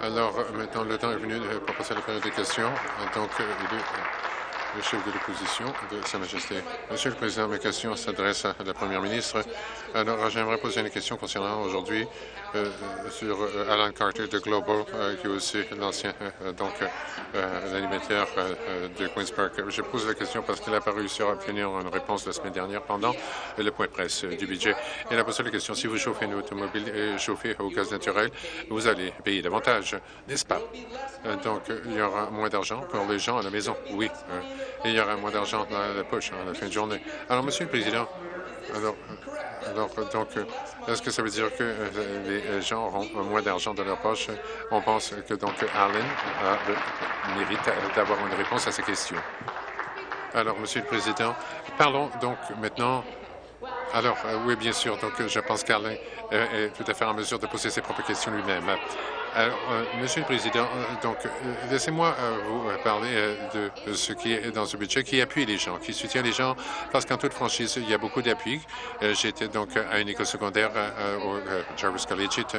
Alors, maintenant, le temps est venu passer à la période des questions. Donc, le chef de l'opposition de Sa Majesté. Monsieur le Président, mes questions s'adressent à la Première ministre. Alors, j'aimerais poser une question concernant aujourd'hui euh, sur euh, Alan Carter de Global, euh, qui est aussi l'ancien donc l'animateur de Queen's Park. Je pose la question parce qu'il n'a pas réussi à obtenir une réponse la semaine dernière pendant le point presse du budget. Il a posé la question si vous chauffez une automobile et chauffez au gaz naturel, vous allez payer davantage, n'est-ce pas? Donc, il y aura moins d'argent pour les gens à la maison, oui. Et il y aura moins d'argent dans la poche à la fin de journée. Alors, Monsieur le Président, alors, donc, est-ce que ça veut dire que euh, les gens auront moins d'argent dans leur poche? On pense que donc Allen mérite d'avoir une réponse à ces questions. Alors, Monsieur le Président, parlons donc maintenant alors, euh, oui, bien sûr. Donc, je pense qu'Alain euh, est tout à fait en mesure de poser ses propres questions lui-même. Alors, euh, Monsieur le Président, euh, donc, euh, laissez-moi vous parler de ce qui est dans ce budget, qui appuie les gens, qui soutient les gens, parce qu'en toute franchise, il y a beaucoup d'appui. J'étais donc à une école secondaire au Jarvis Collegiate,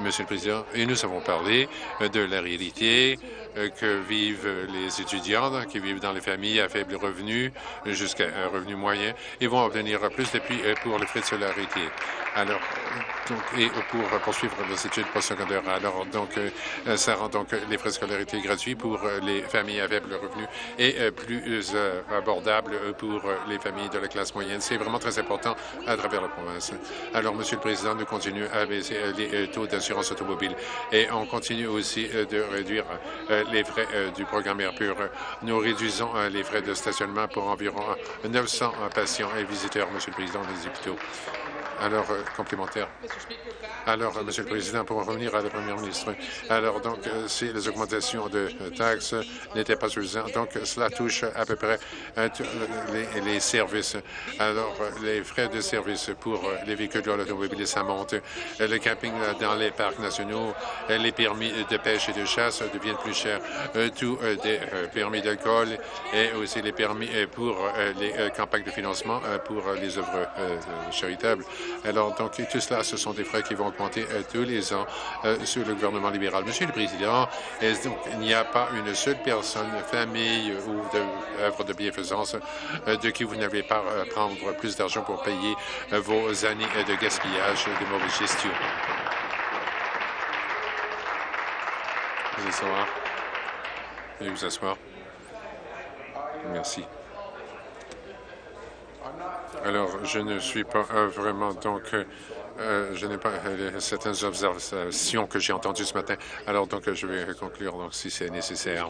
Monsieur le Président, et nous avons parlé de la réalité que vivent les étudiants qui vivent dans les familles à faible revenu jusqu'à un revenu moyen. Ils vont obtenir plus d'appui pour les frais de scolarité. Alors, donc, et pour poursuivre leurs études postsecondaires. Alors, donc, euh, ça rend donc les frais de scolarité gratuits pour euh, les familles à faible revenu et euh, plus abordables pour les familles de la classe moyenne. C'est vraiment très important à travers la province. Alors, Monsieur le Président, nous continuons à baisser les taux d'assurance automobile et on continue aussi de réduire les frais du programme Air Nous réduisons les frais de stationnement pour environ 900 patients et visiteurs, Monsieur le Président, des hôpitaux. Alors, complémentaire. Alors, Monsieur le Président, pour revenir à la Première ministre, alors donc, euh, si les augmentations de taxes n'étaient pas suffisantes, donc cela touche à peu près euh, les, les, services. Alors, les frais de service pour les véhicules de l'automobile, ça monte. Le camping dans les parcs nationaux, les permis de pêche et de chasse deviennent plus chers. Euh, tous des permis d'alcool et aussi les permis pour les campagnes de financement pour les œuvres charitables. Alors, donc, tout cela, ce sont des frais qui vont euh, tous les ans euh, sur le gouvernement libéral. Monsieur le Président, il n'y a pas une seule personne, famille ou œuvre de bienfaisance euh, de qui vous n'avez pas prendre plus d'argent pour payer vos années de gaspillage et de mauvaise gestion? Vous asseoir. Veuillez vous asseoir. Merci. Alors, je ne suis pas vraiment donc euh, je n'ai pas euh, certaines observations que j'ai entendues ce matin. Alors, donc, je vais conclure donc, si c'est nécessaire.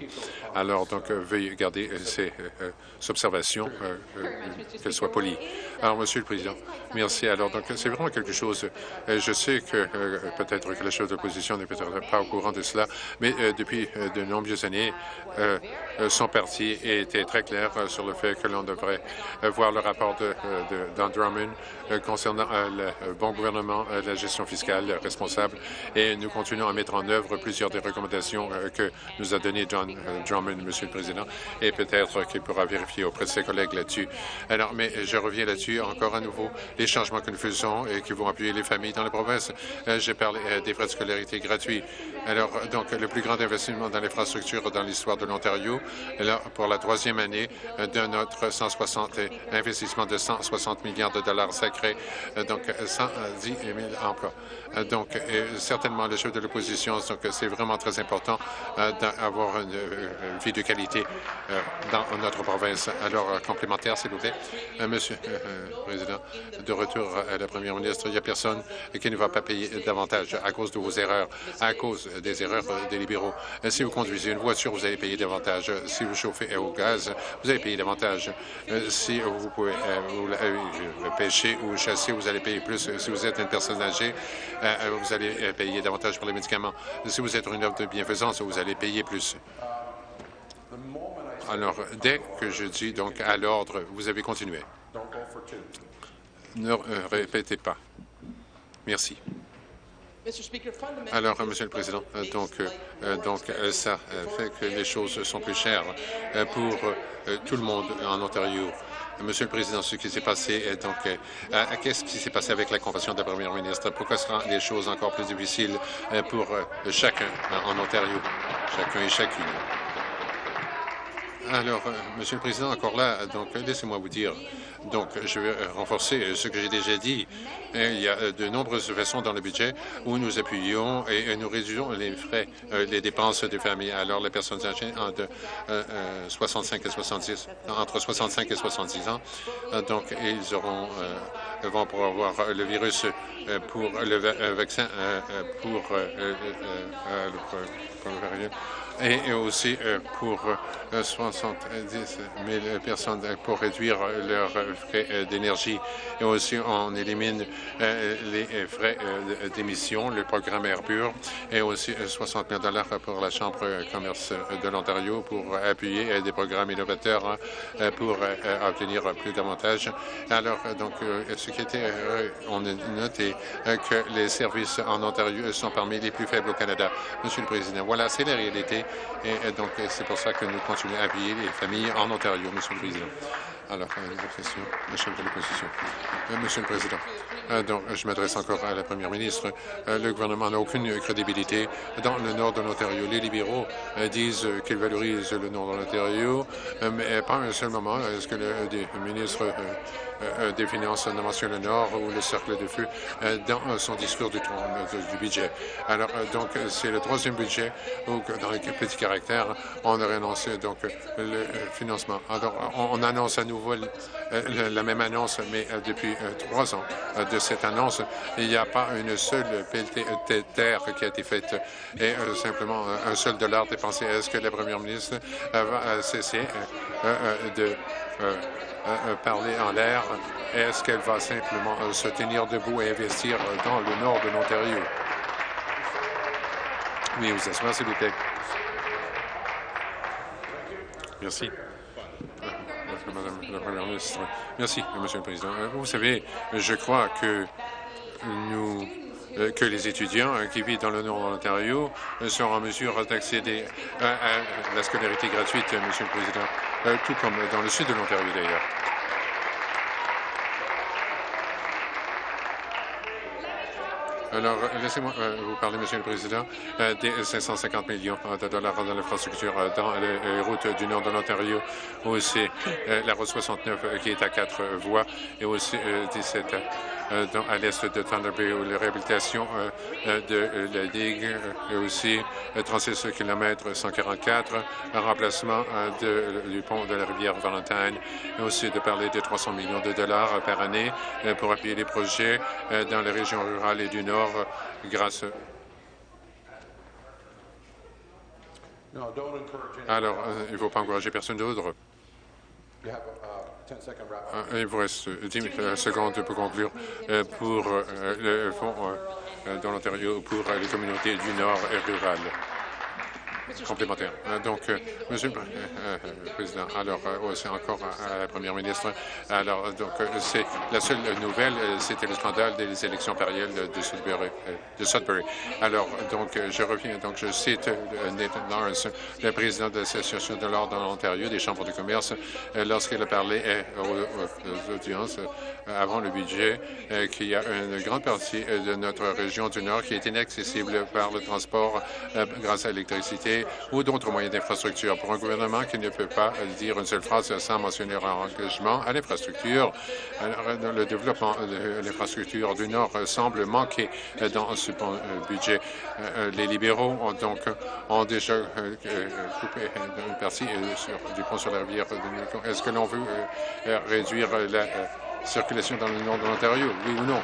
Alors, donc, veuillez garder euh, ces observations, qu'elles soient polies. Alors, Monsieur le Président, merci. Alors, donc, c'est vraiment quelque chose. je sais que peut-être que le chef d'opposition n'est peut-être pas au courant de cela, mais depuis de nombreuses années, son parti était très clair sur le fait que l'on devrait voir le rapport de, de, Drummond concernant le bon gouvernement euh, la gestion fiscale responsable et nous continuons à mettre en œuvre plusieurs des recommandations euh, que nous a données John euh, Drummond, Monsieur le Président, et peut-être qu'il pourra vérifier auprès de ses collègues là-dessus. Alors, mais je reviens là-dessus encore à nouveau, les changements que nous faisons et qui vont appuyer les familles dans les provinces. J'ai parlé des frais de scolarité gratuits. Alors, donc, le plus grand investissement dans l'infrastructure dans l'histoire de l'Ontario, pour la troisième année de notre 160 investissement de 160 milliards de dollars sacrés, donc 110 10 000 emplois. Euh, donc, certainement, le chef de l'opposition, donc c'est vraiment très important euh, d'avoir une, vie de qualité euh, dans notre province. Alors, complémentaire, s'il vous plaît. Monsieur le Président, de retour à la Première ministre, il n'y a personne qui ne va pas payer davantage à cause de vos erreurs, à cause des erreurs des libéraux. Si vous conduisez une voiture, vous allez payer davantage. Si vous chauffez au gaz, vous allez payer davantage. Si vous pouvez pêcher ou chasser, vous allez payer plus. Si vous êtes une personne âgée, euh, euh, vous allez euh, payer davantage pour les médicaments. Si vous êtes une œuvre de bienfaisance, vous allez payer plus. Alors, dès que je dis donc à l'ordre, vous avez continué. Ne répétez pas. Merci. Alors, Monsieur le Président, donc, donc ça fait que les choses sont plus chères pour tout le monde en Ontario. Monsieur le Président, ce qui s'est passé, donc, qu'est-ce qui s'est passé avec la convention de la Première ministre? Pourquoi ce rend les choses encore plus difficiles pour chacun en Ontario, chacun et chacune? Alors, Monsieur le Président, encore là, donc laissez-moi vous dire, donc je vais renforcer ce que j'ai déjà dit. Il y a de nombreuses façons dans le budget où nous appuyons et nous réduisons les frais, les dépenses des familles. Alors, les personnes âgées entre 65 et 70, entre 65 et 70 ans, donc ils auront vont pouvoir avoir le virus pour le vaccin pour le variant et aussi pour 70 000 personnes pour réduire leurs frais d'énergie. Et aussi, on élimine les frais d'émission, le programme Airbur, et aussi 60 000 pour la Chambre commerce de l'Ontario pour appuyer des programmes innovateurs pour obtenir plus d'avantages. Alors, donc, ce qui était, on a noté que les services en Ontario sont parmi les plus faibles au Canada. Monsieur le Président, voilà, c'est la réalité. Et donc, c'est pour ça que nous continuons à appuyer les familles en Ontario, Monsieur le Président. Alors, une question, le chef de l'opposition. Monsieur le Président, donc, je m'adresse encore à la Première ministre. Le gouvernement n'a aucune crédibilité dans le nord de l'Ontario. Les libéraux disent qu'ils valorisent le nord de l'Ontario, mais pas un seul moment est-ce que le ministre des Finances ne mentionne le Nord ou le cercle de feu dans son discours du, du budget? Alors, donc, c'est le troisième budget où, dans les petits caractères, on a annoncé donc le financement. Alors, on annonce à nouveau la même annonce, mais depuis trois ans de cette annonce, il n'y a pas une seule pelletée de terre qui a été faite et simplement un seul dollar dépensé. Est-ce que la première ministre va cesser de parler en l'air? Est-ce qu'elle va simplement se tenir debout et investir dans le nord de l'Ontario? Oui, vous asseoir, s'il vous plaît. Merci. Madame la Première ministre. Merci, Monsieur le Président. Vous savez, je crois que que les étudiants qui vivent dans le nord de l'Ontario sont en mesure d'accéder à, la scolarité gratuite, Monsieur le Président, tout comme dans le sud de l'Ontario d'ailleurs. Alors, laissez-moi vous parler, Monsieur le Président, des 550 millions de dollars dans l'infrastructure dans les routes du nord de l'Ontario, aussi la route 69 qui est à quatre voies. Et aussi 17 à l'est de Thunder Bay, où la réhabilitation de la digue et aussi 36 km 144, un remplacement du pont de la rivière Valentine et aussi de parler de 300 millions de dollars par année pour appuyer les projets dans les régions rurales et du Nord grâce alors, il ne faut pas encourager personne d'autre. Il vous reste 10 secondes pour conclure pour le fonds dans l'Ontario pour les communautés du Nord et rurales complémentaire. Donc, Monsieur le Président, alors, c'est encore à la Première ministre. Alors, donc, c'est la seule nouvelle, c'était le scandale des élections parielles de Sudbury. De Sudbury. Alors, donc, je reviens, donc, je cite Nathan Lawrence, le président de l'Association de l'ordre dans l'Ontario, des chambres de commerce, lorsqu'il a parlé aux audiences avant le budget, qu'il y a une grande partie de notre région du Nord qui est inaccessible par le transport grâce à l'électricité ou d'autres moyens d'infrastructure. Pour un gouvernement qui ne peut pas dire une seule phrase sans mentionner un engagement à l'infrastructure, le développement de l'infrastructure du Nord semble manquer dans ce budget. Les libéraux ont donc ont déjà coupé une partie du pont sur la rivière de Est-ce que l'on veut réduire la circulation dans le nord de l'Ontario, oui ou non?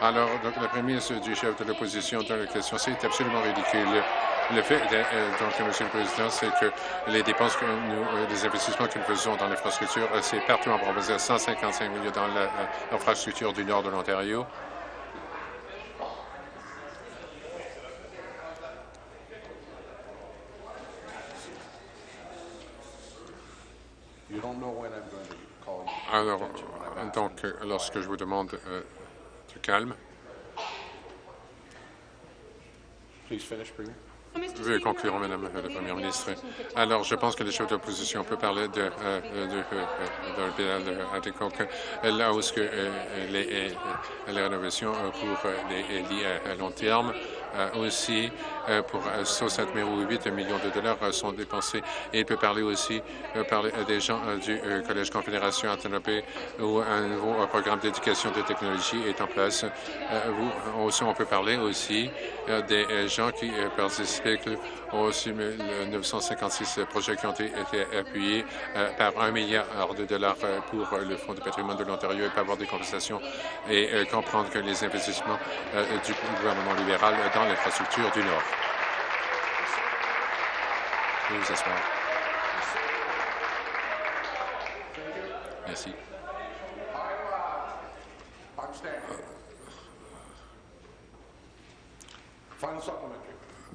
Alors, donc, la prémisse du chef de l'opposition dans la question, c'est absolument ridicule. Le fait, donc, Monsieur le Président, c'est que les dépenses que nous, les investissements que nous faisons dans l'infrastructure, c'est partout en province, 155 millions dans l'infrastructure du nord de l'Ontario. Alors, donc, lorsque je vous demande euh, de calme. Veuillez conclure, Madame la Première ministre. Alors, je pense que les chefs d'opposition peuvent parler de, euh, de, de l'hôpital là où que, les, les, rénovations pour les lits à long terme euh, aussi euh, pour 67 euh, ou 8 millions de dollars sont dépensés. Et il peut parler aussi parler des gens du Collège Confédération Antonopé où un nouveau programme d'éducation de technologie est en place. Aussi, on peut parler aussi des gens qui participent aux 956 projets qui ont été appuyés par un milliard de dollars pour le Fonds de patrimoine de l'Ontario et pas avoir des compensations et comprendre que les investissements du gouvernement libéral l'infrastructure du Nord. Vous asseoir. Merci.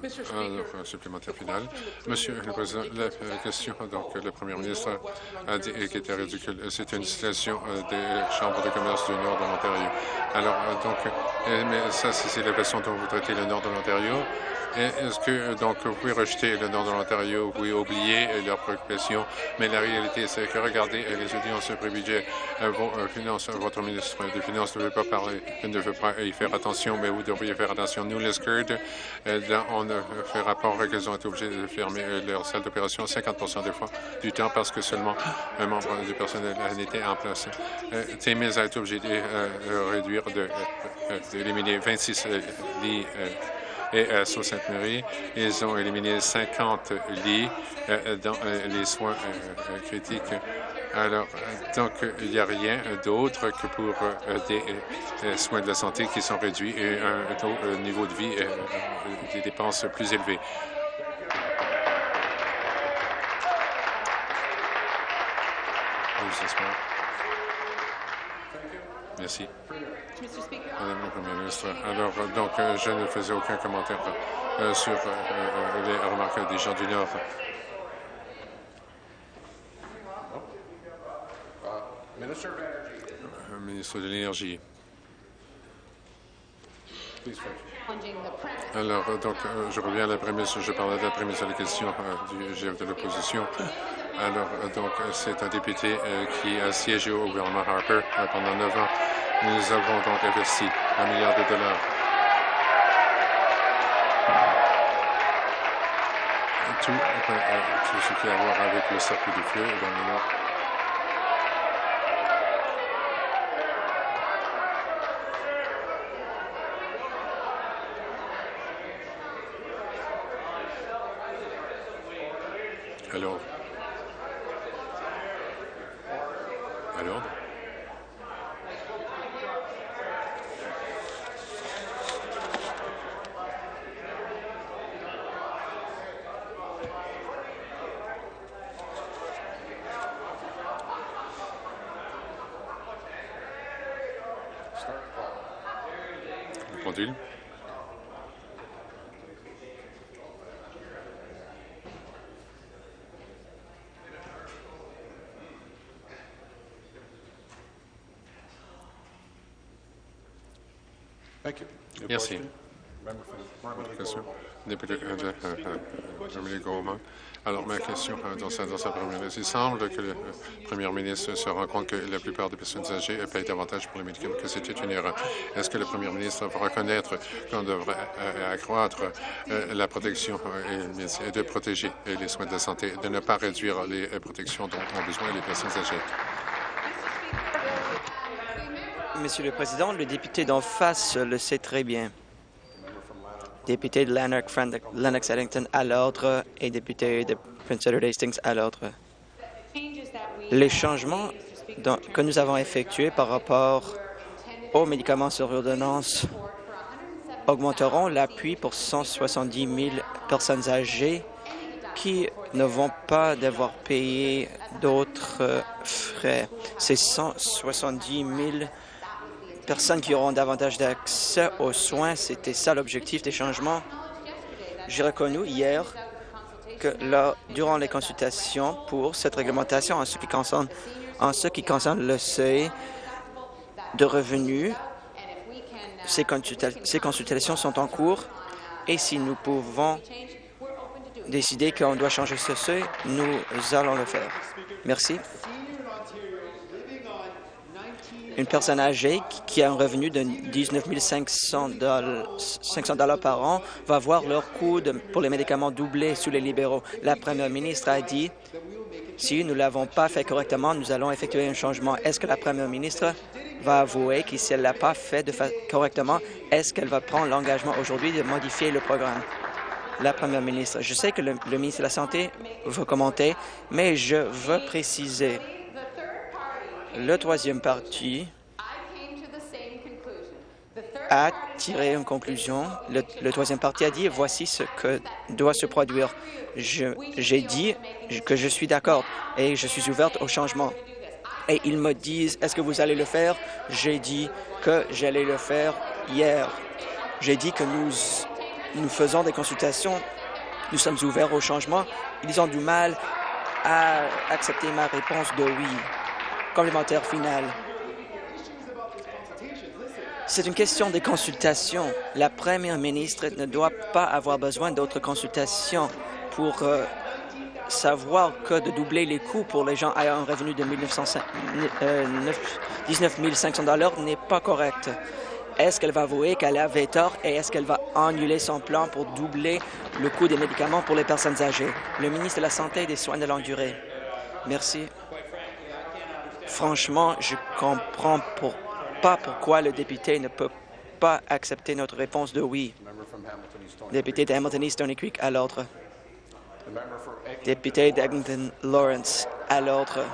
Un supplémentaire final. Monsieur le Président, la question, donc, le Premier ministre a dit qu'il était ridicule. C'était une situation euh, des chambres de commerce du nord de l'Ontario. Alors, euh, donc, euh, mais ça, c'est la façon dont vous traitez le nord de l'Ontario. Est-ce que donc vous pouvez rejeter le nord de l'Ontario, vous pouvez oublier leurs préoccupations, mais la réalité c'est que regardez les audiences pré-budget, vos finances, votre ministre des Finances ne veut pas parler, ne veut pas y faire attention, mais vous devriez faire attention. Nous, les SCURD, on fait rapport qu'ils ont été obligés de fermer leur salle d'opération 50% des fois du temps parce que seulement un membre du personnel n'était en place. TMIS a été obligé de réduire, d'éliminer 26 lits et à Sault-Sainte-Marie, ils ont éliminé 50 lits euh, dans euh, les soins euh, critiques. Alors, donc, il n'y a rien d'autre que pour des soins de la santé qui sont réduits et un niveau de vie, des dépenses plus élevées. Merci. Madame la Première ministre, alors, donc, euh, je ne faisais aucun commentaire euh, sur euh, les remarques des gens du Nord. Ministre de l'Énergie. Alors, donc, je reviens à la prémisse, je parlais de la prémisse de la question du chef de l'opposition. Alors, donc, c'est un député qui a siégé au gouvernement Harper pendant neuf ans. Nous avons donc investi un milliard de dollars. Tout, euh, tout ce qui a à voir avec le circuit du feu dans le Nord. Alors, Merci. Député euh, euh, Alors, ma question euh, dans sa, dans sa première il semble que le premier ministre se rend compte que la plupart des personnes âgées payent davantage pour les médicaments, que c'était une erreur. Est-ce que le premier ministre va reconnaître qu'on devrait accroître la protection et, de protéger les soins de la santé, de ne pas réduire les protections dont ont besoin les personnes âgées? Monsieur le Président, le député d'en face le sait très bien. Député de Lennox-Eddington à l'ordre et député de Prince Edward Hastings à l'ordre. Les changements que nous avons effectués par rapport aux médicaments sur ordonnance augmenteront l'appui pour 170 000 personnes âgées qui ne vont pas devoir payer d'autres frais. Ces 170 000 personnes qui auront davantage d'accès aux soins. C'était ça l'objectif des changements. J'ai reconnu hier que durant les consultations pour cette réglementation en ce qui concerne, le seuil de revenus, ces, ces consultations sont en cours et si nous pouvons décidé qu'on doit changer ce seuil, nous allons le faire. Merci. Une personne âgée qui a un revenu de 19 500 dollars par an va voir leur coût pour les médicaments doubler sous les libéraux. La première ministre a dit si nous ne l'avons pas fait correctement, nous allons effectuer un changement. Est-ce que la première ministre va avouer que si elle ne l'a pas fait correctement, est-ce qu'elle va prendre l'engagement aujourd'hui de modifier le programme? La première ministre, je sais que le, ministre de la Santé va commenter, mais je veux préciser le troisième parti a tiré une conclusion. Le, troisième parti a dit voici ce que doit se produire. J'ai dit que je suis d'accord et je suis ouverte au changement. Et ils me disent est-ce que vous allez le faire? J'ai dit que j'allais le faire hier. J'ai dit que nous, nous faisons des consultations, nous sommes ouverts au changement. Ils ont du mal à accepter ma réponse de oui. Complémentaire final. C'est une question des consultations. La première ministre ne doit pas avoir besoin d'autres consultations pour euh, savoir que de doubler les coûts pour les gens ayant un revenu de 19 500 dollars n'est pas correct. Est-ce qu'elle va avouer qu'elle avait tort et est-ce qu'elle va annuler son plan pour doubler le coût des médicaments pour les personnes âgées? Le ministre de la Santé et des Soins de longue durée. Merci. Franchement, je comprends pas pourquoi le député ne peut pas accepter notre réponse de oui. Député d'Hamilton East Stony Creek à l'ordre. Député d'Eglinton Lawrence à l'ordre.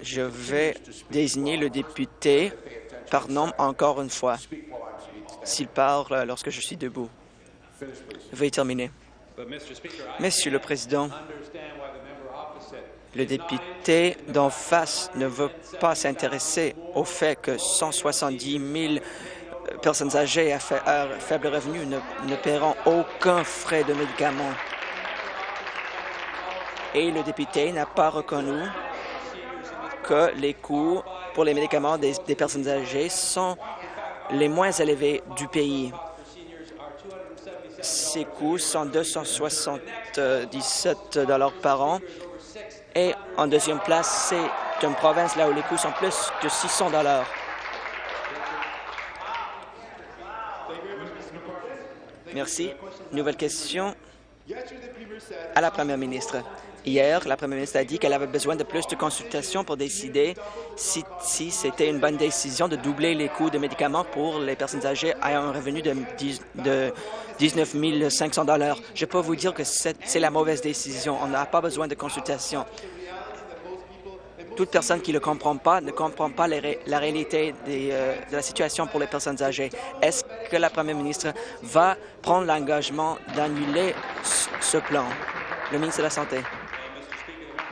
Je vais désigner le député par nom encore une fois s'il parle lorsque je suis debout. Veuillez terminer. Monsieur le Président, le député d'en face ne veut pas s'intéresser au fait que 170 000 personnes âgées à, faible revenu ne, ne paieront aucun frais de médicaments. Et le député n'a pas reconnu que les coûts pour les médicaments des personnes âgées sont les moins élevés du pays. Ces coûts sont 277 dollars par an. Et en deuxième place, c'est une province là où les coûts sont plus de 600 dollars. Merci. Nouvelle question à la Première ministre. Hier, la Première ministre a dit qu'elle avait besoin de plus de consultations pour décider si, c'était une bonne décision de doubler les coûts de médicaments pour les personnes âgées ayant un revenu de, de 19 500 dollars. Je peux vous dire que c'est la mauvaise décision. On n'a pas besoin de consultations. Toute personne qui ne le comprend pas ne comprend pas la réalité euh, de la situation pour les personnes âgées. Est-ce que la Première ministre va prendre l'engagement d'annuler ce plan? Le ministre de la Santé.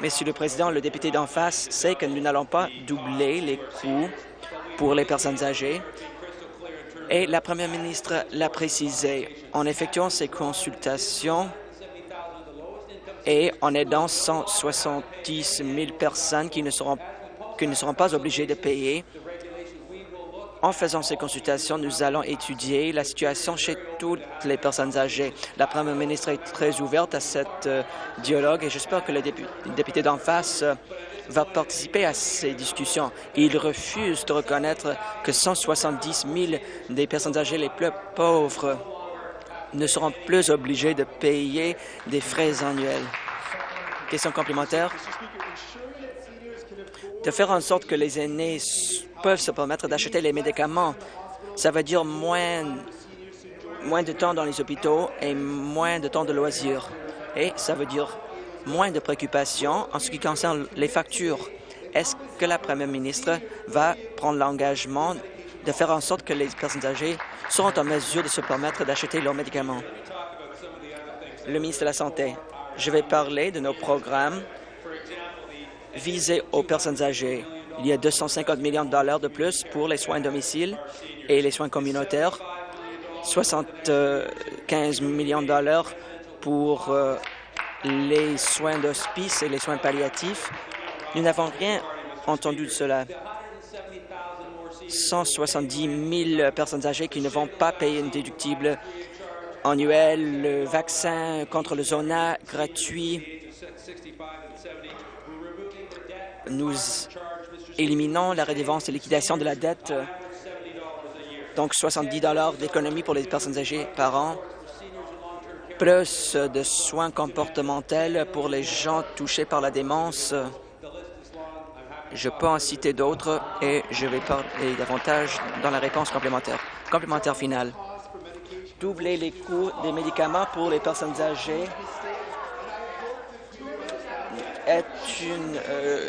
Monsieur le Président, le député d'en face sait que nous n'allons pas doubler les coûts pour les personnes âgées. Et la Première ministre l'a précisé. En effectuant ces consultations et en aidant 170 000 personnes qui ne seront, qui ne seront pas obligées de payer, en faisant ces consultations, nous allons étudier la situation chez toutes les personnes âgées. La Première ministre est très ouverte à cet euh, dialogue et j'espère que le député, d'en face euh, va participer à ces discussions. Il refuse de reconnaître que 170 000 des personnes âgées les plus pauvres ne seront plus obligées de payer des frais annuels. Question complémentaire de faire en sorte que les aînés peuvent se permettre d'acheter les médicaments. Ça veut dire moins, moins de temps dans les hôpitaux et moins de temps de loisirs. Et ça veut dire moins de préoccupations en ce qui concerne les factures. Est-ce que la Première ministre va prendre l'engagement de faire en sorte que les personnes âgées seront en mesure de se permettre d'acheter leurs médicaments? Le ministre de la Santé, je vais parler de nos programmes visé aux personnes âgées. Il y a 250 millions de dollars de plus pour les soins domicile et les soins communautaires, 75 millions de dollars pour euh, les soins d'hospice et les soins palliatifs. Nous n'avons rien entendu de cela. 170 000 personnes âgées qui ne vont pas payer une déductible annuelle, le vaccin contre le zona gratuit. Nous éliminons la redevance de liquidation de la dette, donc 70 d'économie pour les personnes âgées par an, plus de soins comportementaux pour les gens touchés par la démence. Je peux en citer d'autres et je vais parler davantage dans la réponse complémentaire. Complémentaire finale. Doubler les coûts des médicaments pour les personnes âgées est une euh,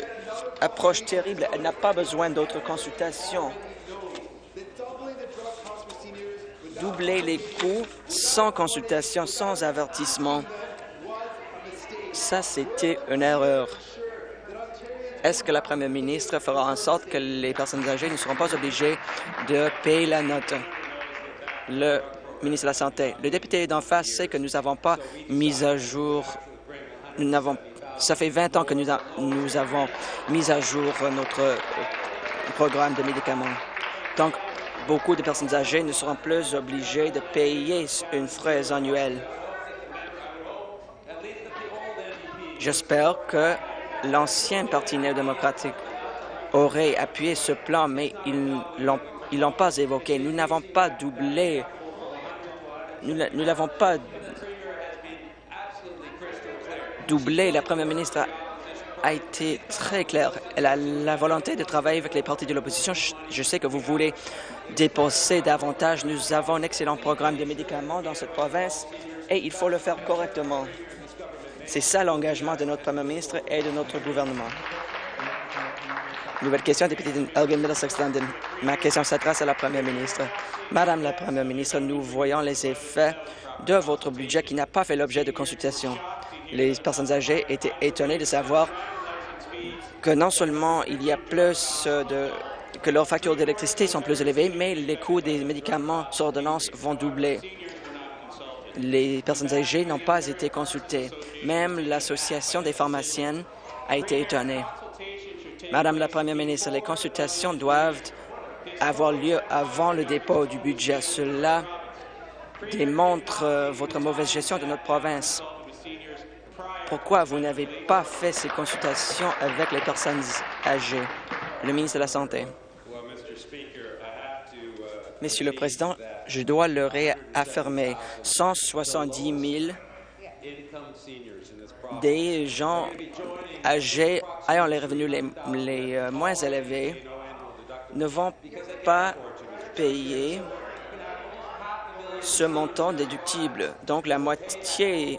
approche terrible. Elle n'a pas besoin d'autres consultations. Doubler les coûts sans consultation, sans avertissement, ça, c'était une erreur. Est-ce que la première ministre fera en sorte que les personnes âgées ne seront pas obligées de payer la note? Le ministre de la Santé. Le député d'en face sait que nous n'avons pas mis à jour, nous n'avons, ça fait 20 ans que nous, avons mis à jour notre programme de médicaments. Donc, beaucoup de personnes âgées ne seront plus obligées de payer une fraise annuelle. J'espère que l'ancien Parti néo-démocratique aurait appuyé ce plan, mais ils ne l'ont pas évoqué. Nous n'avons pas doublé, nous ne l'avons pas doublé. La première ministre a, été très claire. Elle a la volonté de travailler avec les partis de l'opposition. Je, sais que vous voulez dépenser davantage. Nous avons un excellent programme de médicaments dans cette province et il faut le faire correctement. C'est ça l'engagement de notre Premier ministre et de notre gouvernement. Nouvelle question, député d'Elgin Middlesex London. Ma question s'adresse à la Première ministre. Madame la Première ministre, nous voyons les effets de votre budget qui n'a pas fait l'objet de consultation. Les personnes âgées étaient étonnées de savoir que non seulement il y a plus de que leurs factures d'électricité sont plus élevées, mais les coûts des médicaments sur ordonnance vont doubler les personnes âgées n'ont pas été consultées. Même l'Association des pharmaciennes a été étonnée. Madame la Première ministre, les consultations doivent avoir lieu avant le dépôt du budget. Cela démontre euh, votre mauvaise gestion de notre province. Pourquoi vous n'avez pas fait ces consultations avec les personnes âgées? Le ministre de la Santé. Monsieur le Président, je dois le réaffirmer. 170 000 des gens âgés ayant les revenus les, euh, moins élevés ne vont pas payer ce montant déductible. Donc, la moitié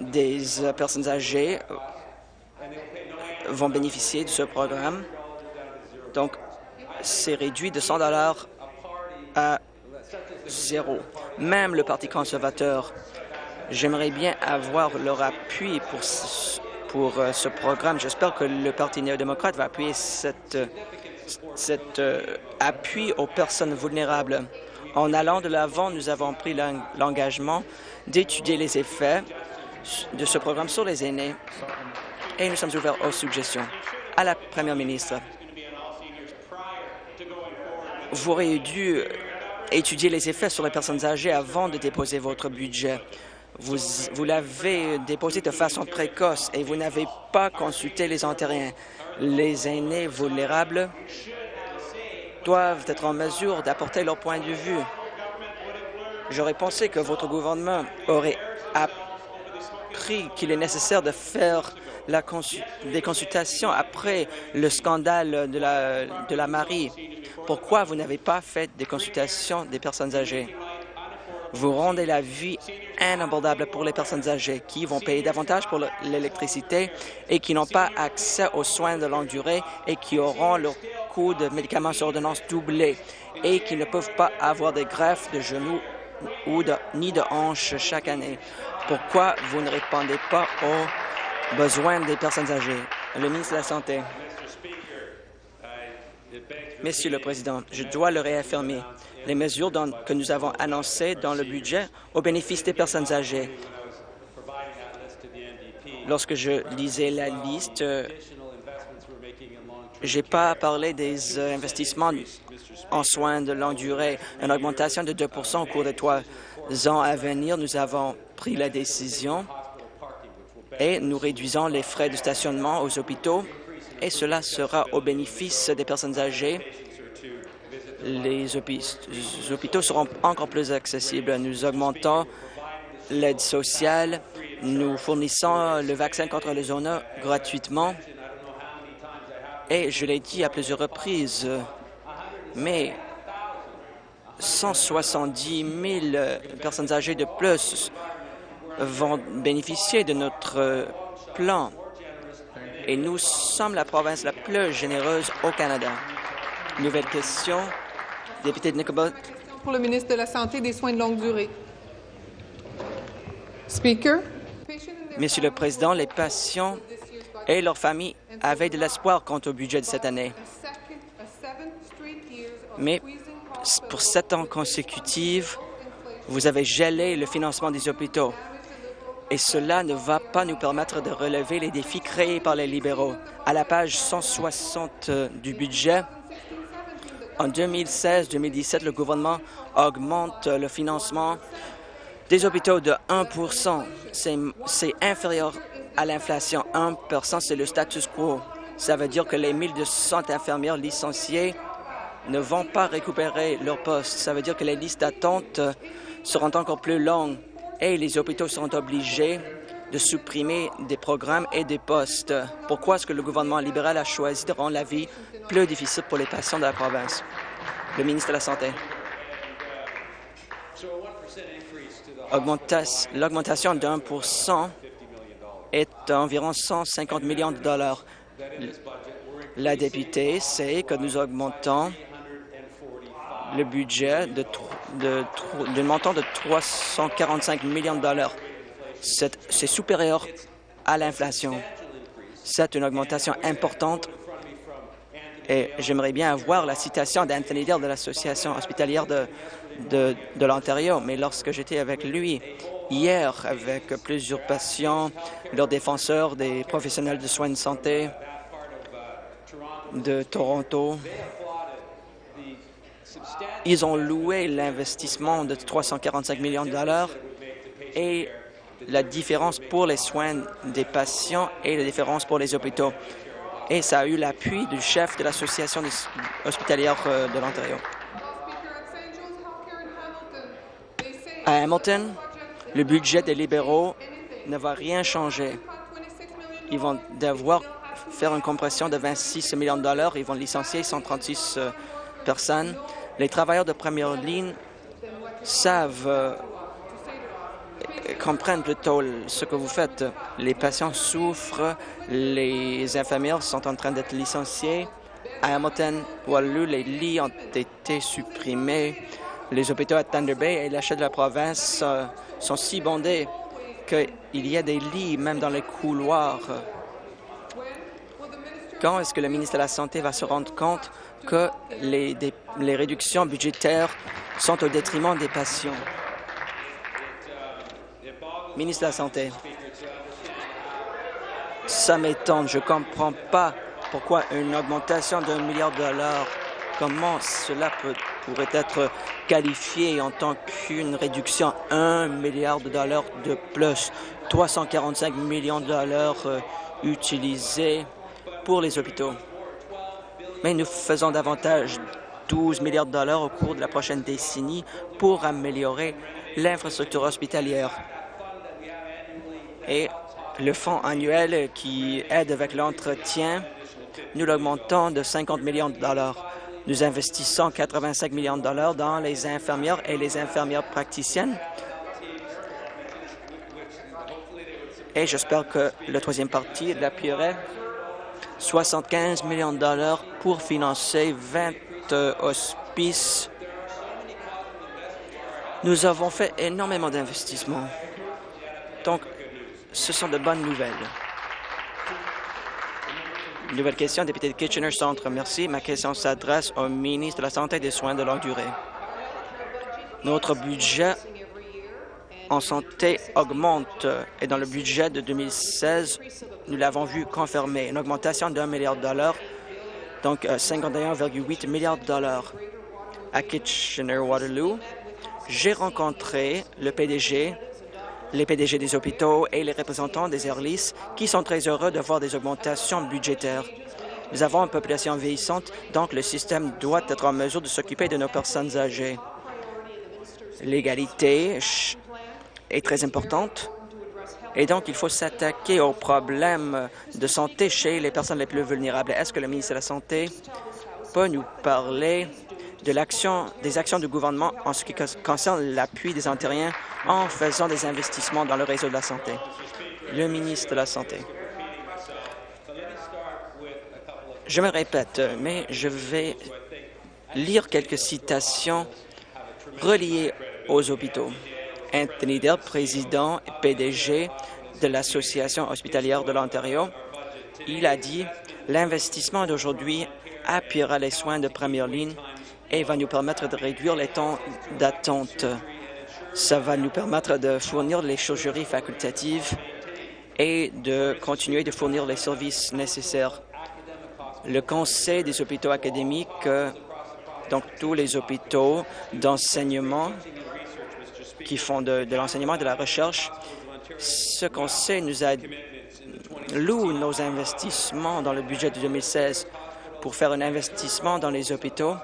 des euh, personnes âgées vont bénéficier de ce programme. Donc, c'est réduit de 100 dollars à zéro. Même le Parti conservateur, j'aimerais bien avoir leur appui pour ce, euh, programme. J'espère que le Parti néo-démocrate va appuyer cet euh, appui aux personnes vulnérables. En allant de l'avant, nous avons pris l'engagement d'étudier les effets de ce programme sur les aînés et nous sommes ouverts aux suggestions. À la Première ministre, vous auriez dû étudier les effets sur les personnes âgées avant de déposer votre budget. Vous, vous l'avez déposé de façon précoce et vous n'avez pas consulté les Ontariens. Les aînés vulnérables doivent être en mesure d'apporter leur point de vue. J'aurais pensé que votre gouvernement aurait appris qu'il est nécessaire de faire des consultations après le scandale de la, de la Marie. Pourquoi vous n'avez pas fait des consultations des personnes âgées? Vous rendez la vie inabordable pour les personnes âgées qui vont payer davantage pour l'électricité et qui n'ont pas accès aux soins de longue durée et qui auront leur coût de médicaments sur ordonnance doublé et qui ne peuvent pas avoir des greffes de genoux ou de, ni de hanches chaque année. Pourquoi vous ne répondez pas aux besoins des personnes âgées? Le ministre de la Santé. Monsieur le Président, je dois le réaffirmer. Les mesures que nous avons annoncées dans le budget au bénéfice des personnes âgées. Lorsque je lisais la liste j'ai pas parlé des euh, investissements en soins de longue durée. Une augmentation de 2 au cours des trois ans à venir. Nous avons pris la décision et nous réduisons les frais de stationnement aux hôpitaux et cela sera au bénéfice des personnes âgées. Les hôpitaux seront encore plus accessibles. Nous augmentons l'aide sociale. Nous fournissons le vaccin contre le zona gratuitement. Et je l'ai dit à plusieurs reprises, mais 170 000 personnes âgées de plus vont bénéficier de notre plan. Et nous sommes la province la plus généreuse au Canada. Nouvelle question, député de Nicobot. Pour le ministre de la Santé et des Soins de longue durée. Speaker. Monsieur le Président, les patients et leurs familles avaient de l'espoir quant au budget de cette année. Mais pour sept ans consécutifs, vous avez gelé le financement des hôpitaux. Et cela ne va pas nous permettre de relever les défis créés par les libéraux. À la page 160 du budget, en 2016-2017, le gouvernement augmente le financement des hôpitaux de 1 C'est inférieur à l'inflation. 1% c'est le status quo. Ça veut dire que les 1200 infirmières licenciées ne vont pas récupérer leur poste. Ça veut dire que les listes d'attente seront encore plus longues et les hôpitaux seront obligés de supprimer des programmes et des postes. Pourquoi est-ce que le gouvernement libéral a choisi de rendre la vie plus difficile pour les patients de la province? Le ministre de la Santé. L'augmentation d'un pour est environ 150 millions de dollars. La députée sait que nous augmentons le budget d'un montant de 345 millions de dollars. C'est supérieur à l'inflation. C'est une augmentation importante et j'aimerais bien avoir la citation d'Anthony Dale de l'Association hospitalière de l'Ontario, mais lorsque j'étais avec lui hier avec plusieurs patients, leurs défenseurs, des professionnels de soins de santé de Toronto, ils ont loué l'investissement de 345 millions de dollars et la différence pour les soins des patients et la différence pour les hôpitaux. Et ça a eu l'appui du chef de l'Association hospitalière euh, de l'Ontario. À Hamilton, le budget des libéraux ne va rien changer. Ils vont devoir faire une compression de 26 millions de dollars. Ils vont licencier 136 euh, personnes. Les travailleurs de première ligne savent, euh, comprennent plutôt ce que vous faites. Les patients souffrent, les infirmières sont en train d'être licenciées. À Hamilton, Waterloo, les lits ont été supprimés. Les hôpitaux à Thunder Bay et l'achat de la province euh, sont si bondés qu'il y a des lits même dans les couloirs. Quand est-ce que le ministre de la Santé va se rendre compte que les, réductions budgétaires sont au détriment des patients. Ministre de la Santé, ça m'étonne. Je ne comprends pas pourquoi une augmentation d'un milliard de dollars, comment cela pourrait être qualifié en tant qu'une réduction un milliard de dollars de plus, 345 millions de dollars euh, utilisés pour les hôpitaux mais nous faisons davantage 12 milliards de dollars au cours de la prochaine décennie pour améliorer l'infrastructure hospitalière. Et le fonds annuel qui aide avec l'entretien, nous l'augmentons de 50 millions de dollars. Nous investissons 85 millions de dollars dans les infirmières et les infirmières praticiennes. Et j'espère que le troisième parti l'appuierait 75 millions de dollars pour financer 20 euh, hospices. Nous avons fait énormément d'investissements. Donc, ce sont de bonnes nouvelles. Nouvelle question, député de Kitchener Centre. Merci. Ma question s'adresse au ministre de la Santé et des Soins de longue durée. Notre budget en santé augmente et dans le budget de 2016, nous l'avons vu confirmer, une augmentation d'un milliard de dollars donc 51,8 milliards de dollars. À Kitchener-Waterloo, j'ai rencontré le PDG, les PDG des hôpitaux et les représentants des Airlis qui sont très heureux de voir des augmentations budgétaires. Nous avons une population vieillissante, donc le système doit être en mesure de s'occuper de nos personnes âgées. L'égalité est très importante et donc il faut s'attaquer aux problèmes de santé chez les personnes les plus vulnérables. Est-ce que le ministre de la Santé peut nous parler de des actions du gouvernement en ce qui concerne l'appui des Ontariens en faisant des investissements dans le réseau de la santé? Le ministre de la Santé. Je me répète, mais je vais lire quelques citations reliées aux hôpitaux. Anthony Dell, président et PDG de l'Association hospitalière de l'Ontario, il a dit « L'investissement d'aujourd'hui appuiera les soins de première ligne et va nous permettre de réduire les temps d'attente. Ça va nous permettre de fournir les chirurgies facultatives et de continuer de fournir les services nécessaires le Conseil des hôpitaux académiques, euh, donc tous les hôpitaux d'enseignement qui font de, l'enseignement et de la recherche, ce conseil nous a loue nos investissements dans le budget de 2016 pour faire un investissement dans les hôpitaux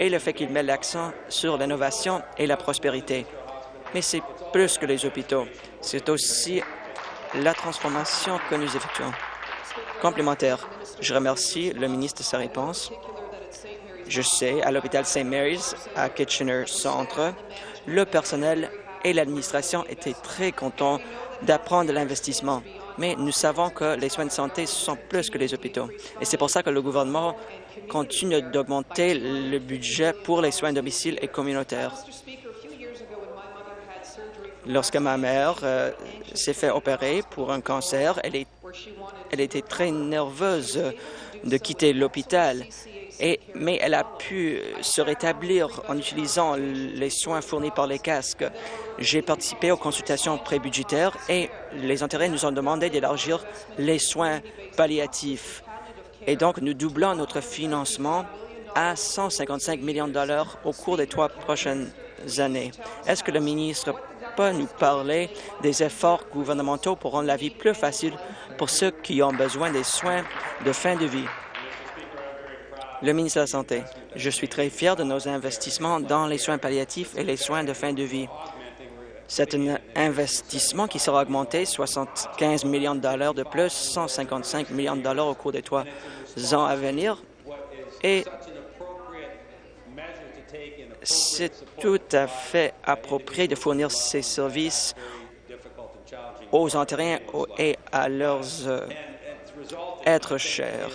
et le fait qu'il met l'accent sur l'innovation et la prospérité. Mais c'est plus que les hôpitaux, c'est aussi la transformation que nous effectuons. Complémentaire. Je remercie le ministre de sa réponse. Je sais, à l'hôpital St. Mary's, à Kitchener Centre, le personnel et l'administration étaient très contents d'apprendre l'investissement. Mais nous savons que les soins de santé sont plus que les hôpitaux. Et c'est pour ça que le gouvernement continue d'augmenter le budget pour les soins domicile et communautaires. Lorsque ma mère euh, s'est fait opérer pour un cancer, elle était très nerveuse de quitter l'hôpital. mais elle a pu se rétablir en utilisant les soins fournis par les casques. J'ai participé aux consultations prébudgétaires et les intérêts nous ont demandé d'élargir les soins palliatifs. Et donc, nous doublons notre financement à 155 millions de dollars au cours des trois prochaines années. Est-ce que le ministre nous parler des efforts gouvernementaux pour rendre la vie plus facile pour ceux qui ont besoin des soins de fin de vie. Le ministre de la Santé, je suis très fier de nos investissements dans les soins palliatifs et les soins de fin de vie. C'est un investissement qui sera augmenté 75 millions de dollars de plus, 155 millions de dollars au cours des trois ans à venir. Et c'est tout à fait approprié de fournir ces services aux Ontariens et à leurs euh, êtres chers.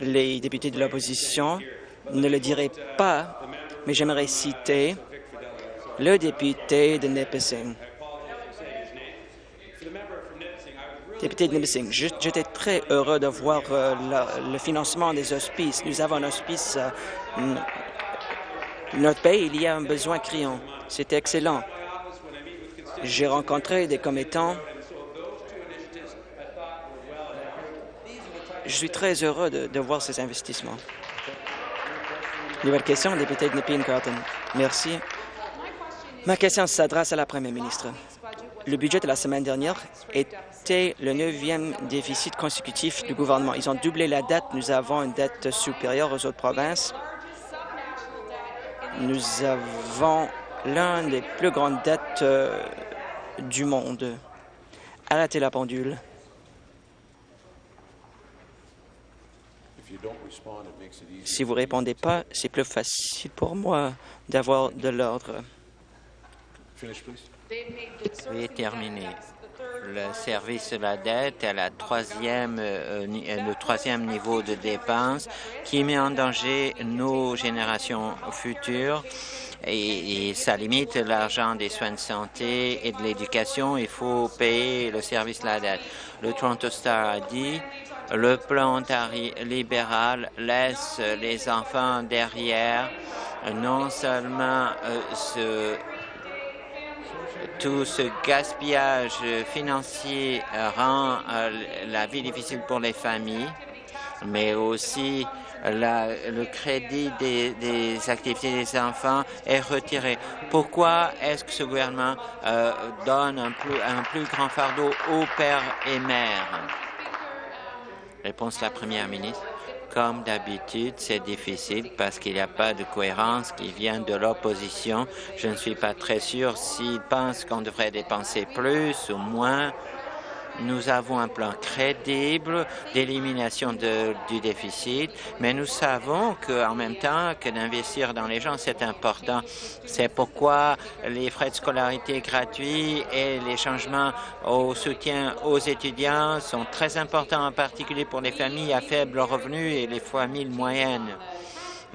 Les députés de l'opposition ne le diraient pas, mais j'aimerais citer le député de Nipissing. Député de Nipissing, j'étais très heureux de voir euh, le financement des hospices. Nous avons un hospice. Euh, notre pays, il y a un besoin criant. C'était excellent. J'ai rencontré des commettants. Je suis très heureux de, voir ces investissements. Nouvelle question, député de Nepean Carlton. Merci. Ma question s'adresse à la Première ministre. Le budget de la semaine dernière le neuvième déficit consécutif du gouvernement. Ils ont doublé la dette. Nous avons une dette supérieure aux autres provinces. Nous avons l'un des plus grandes dettes euh, du monde. Arrêtez la pendule. Si vous ne répondez pas, c'est plus facile pour moi d'avoir de l'ordre. Veuillez terminer. Le service de la dette est la troisième, euh, le troisième niveau de dépenses qui met en danger nos générations futures et, et ça limite l'argent des soins de santé et de l'éducation. Il faut payer le service de la dette. Le Toronto Star a dit le plan libéral laisse les enfants derrière non seulement euh, se tout ce gaspillage financier rend la vie difficile pour les familles, mais aussi le crédit des, activités des enfants est retiré. Pourquoi est-ce que ce gouvernement euh, donne un plus grand fardeau aux pères et mères? Réponse de la Première ministre. Comme d'habitude, c'est difficile parce qu'il n'y a pas de cohérence qui vient de l'opposition. Je ne suis pas très sûr s'ils pensent qu'on devrait dépenser plus ou moins. Nous avons un plan crédible d'élimination du déficit, mais nous savons qu'en même temps que d'investir dans les gens, c'est important. C'est pourquoi les frais de scolarité gratuits et les changements au soutien aux étudiants sont très importants, en particulier pour les familles à faible revenu et les familles moyennes.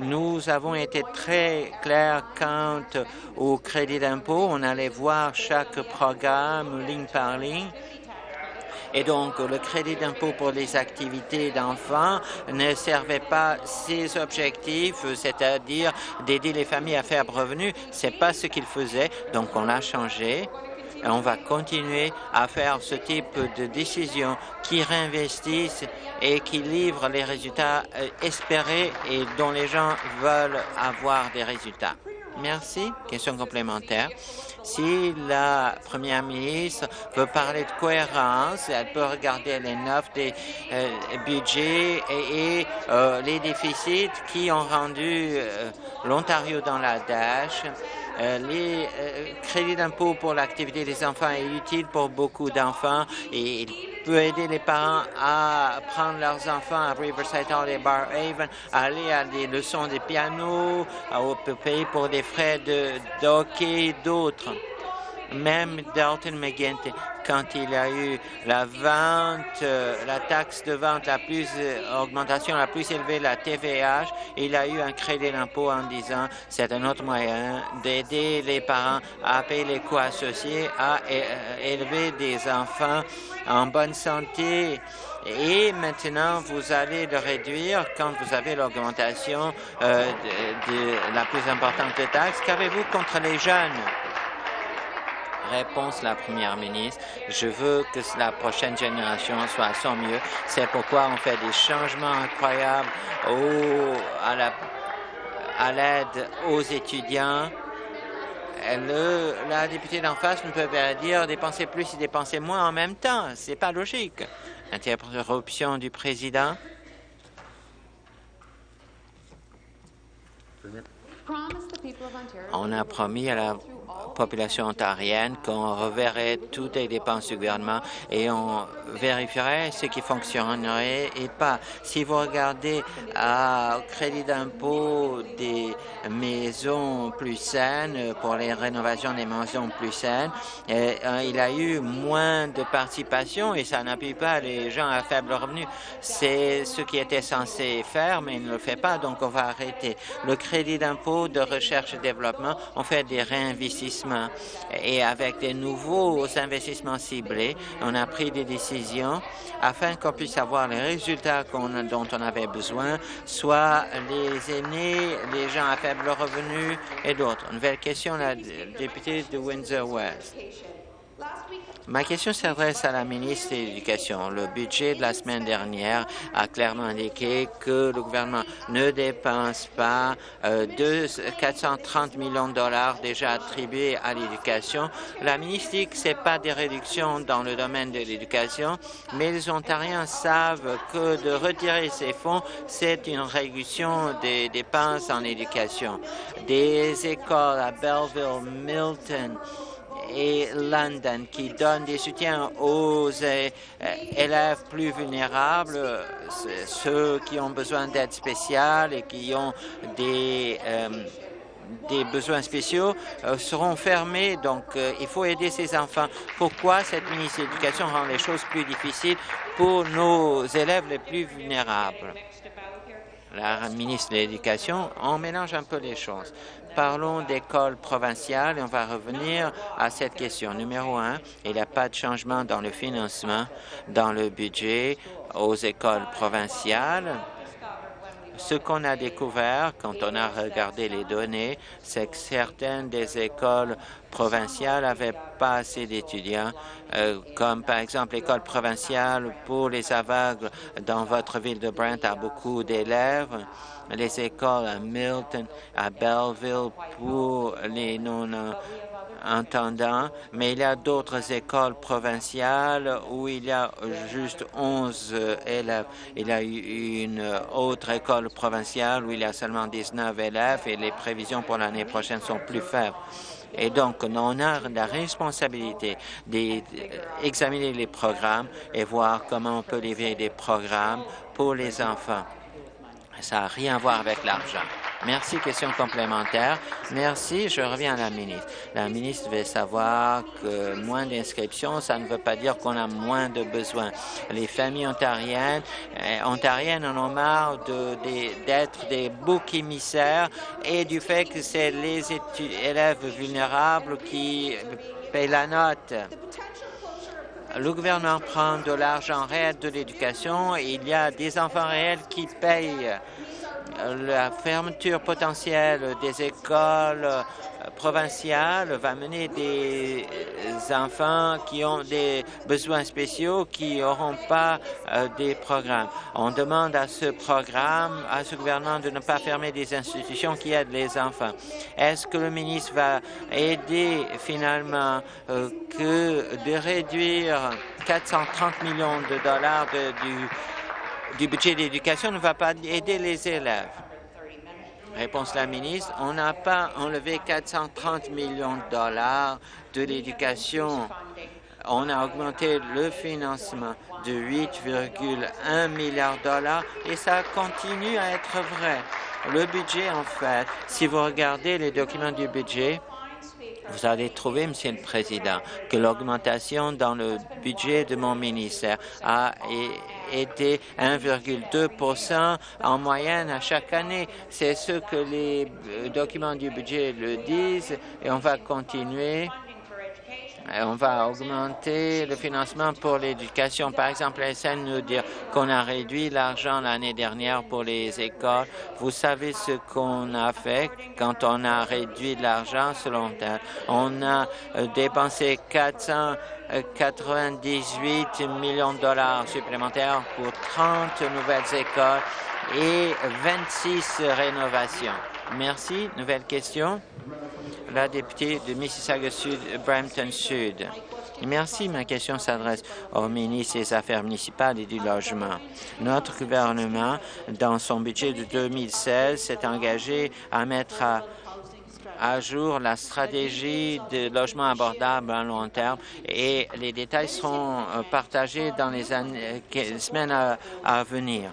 Nous avons été très clairs quant au crédit d'impôt. On allait voir chaque programme ligne par ligne et donc, le crédit d'impôt pour les activités d'enfants ne servait pas ses objectifs, c'est-à-dire d'aider les familles à faire revenu. C'est pas ce qu'il faisait. Donc, on l'a changé. Et on va continuer à faire ce type de décisions qui réinvestissent et qui livrent les résultats euh, espérés et dont les gens veulent avoir des résultats. Merci. Question complémentaire. Si la première ministre veut parler de cohérence, elle peut regarder les neuf des euh, budgets et, euh, les déficits qui ont rendu euh, l'Ontario dans la dèche. les crédits d'impôt pour l'activité des enfants est utile pour beaucoup d'enfants et peut aider les parents à prendre leurs enfants à Riverside Hall et Bar Haven, à aller à des leçons de piano, peut payer pour des frais de, hockey et d'autres. Même Dalton McGuinty, quand il a eu la vente, euh, la taxe de vente la plus, euh, augmentation la plus élevée, la TVH, il a eu un crédit d'impôt en disant c'est un autre moyen d'aider les parents à payer les coûts associés à euh, élever des enfants en bonne santé. Et maintenant, vous allez le réduire quand vous avez l'augmentation de, la plus importante de taxes. Qu'avez-vous contre les jeunes? Réponse la première ministre. Je veux que la prochaine génération soit à son mieux. C'est pourquoi on fait des changements incroyables au, à l'aide aux étudiants. Le, la députée d'en face ne peut pas dire dépenser plus et dépenser moins en même temps. C'est pas logique. Interruption du président. On a promis à la population ontarienne qu'on reverrait toutes les dépenses du gouvernement et on vérifierait ce qui fonctionnerait et pas. Si vous regardez au crédit d'impôt des maisons plus saines, pour les rénovations des maisons plus saines, euh, il a eu moins de participation et ça n'appuie pas les gens à faible revenu. C'est ce qui était censé faire, mais il ne le fait pas, donc on va arrêter. Le crédit d'impôt de recherche et développement, on fait des réinvestissements et avec des nouveaux investissements ciblés, on a pris des décisions afin qu'on puisse avoir les résultats dont on avait besoin, soit les aînés, les gens à faible revenu et d'autres. Nouvelle question, la députée de Windsor-West. Ma question s'adresse à la ministre de l'Éducation. Le budget de la semaine dernière a clairement indiqué que le gouvernement ne dépense pas euh, 430 millions de dollars déjà attribués à l'éducation. La ministre dit que ce pas des réductions dans le domaine de l'éducation, mais les Ontariens savent que de retirer ces fonds, c'est une réduction des dépenses en éducation. Des écoles à Belleville, Milton, et London qui donnent des soutiens aux euh, élèves plus vulnérables, ceux qui ont besoin d'aide spéciale et qui ont des euh, besoins spéciaux euh, seront fermés. Donc, il faut aider ces enfants. Pourquoi cette ministre de l'Éducation rend les choses plus difficiles pour nos élèves les plus vulnérables? La ministre de l'Éducation, on mélange un peu les choses parlons d'écoles provinciales et on va revenir à cette question. Numéro un, il n'y a pas de changement dans le financement, dans le budget aux écoles provinciales. Ce qu'on a découvert quand on a regardé les données, c'est que certaines des écoles provinciales n'avaient pas assez d'étudiants, euh, comme par exemple l'école provinciale pour les aveugles dans votre ville de Brent a beaucoup d'élèves les écoles à Milton, à Belleville pour les non-entendants, mais il y a d'autres écoles provinciales où il y a juste 11 élèves. Il y a une autre école provinciale où il y a seulement 19 élèves et les prévisions pour l'année prochaine sont plus faibles. Et donc, on a la responsabilité d'examiner les programmes et voir comment on peut livrer des programmes pour les enfants. Ça n'a rien à voir avec l'argent. Merci. Question complémentaire. Merci. Je reviens à la ministre. La ministre veut savoir que moins d'inscriptions, ça ne veut pas dire qu'on a moins de besoins. Les familles ontariennes, euh, ontariennes en ont marre d'être des boucs émissaires et du fait que c'est les élèves vulnérables qui payent la note le gouvernement prend de l'argent réel de l'éducation et il y a des enfants réels qui payent la fermeture potentielle des écoles provinciales va mener des enfants qui ont des besoins spéciaux qui n'auront pas euh, des programmes. On demande à ce programme, à ce gouvernement de ne pas fermer des institutions qui aident les enfants. Est-ce que le ministre va aider finalement euh, que de réduire 430 millions de dollars du du budget d'éducation ne va pas aider les élèves. Réponse de la ministre, on n'a pas enlevé 430 millions de dollars de l'éducation. On a augmenté le financement de 8,1 milliards de dollars et ça continue à être vrai. Le budget, en fait, si vous regardez les documents du budget, vous allez trouver, Monsieur le Président, que l'augmentation dans le budget de mon ministère a été 1,2% en moyenne à chaque année. C'est ce que les euh, documents du budget le disent et on va continuer on va augmenter le financement pour l'éducation. Par exemple, SN nous dire qu'on a réduit l'argent l'année dernière pour les écoles. Vous savez ce qu'on a fait quand on a réduit l'argent selon elle? On a euh, dépensé 498 millions de dollars supplémentaires pour 30 nouvelles écoles et 26 rénovations. Merci. Nouvelle question? La députée de Mississauga Sud, Brampton Sud. Merci. Ma question s'adresse au ministre des Affaires municipales et du Logement. Notre gouvernement, dans son budget de 2016, s'est engagé à mettre à à jour la stratégie de logement abordable à long terme et les détails seront euh, partagés dans les, semaines à venir.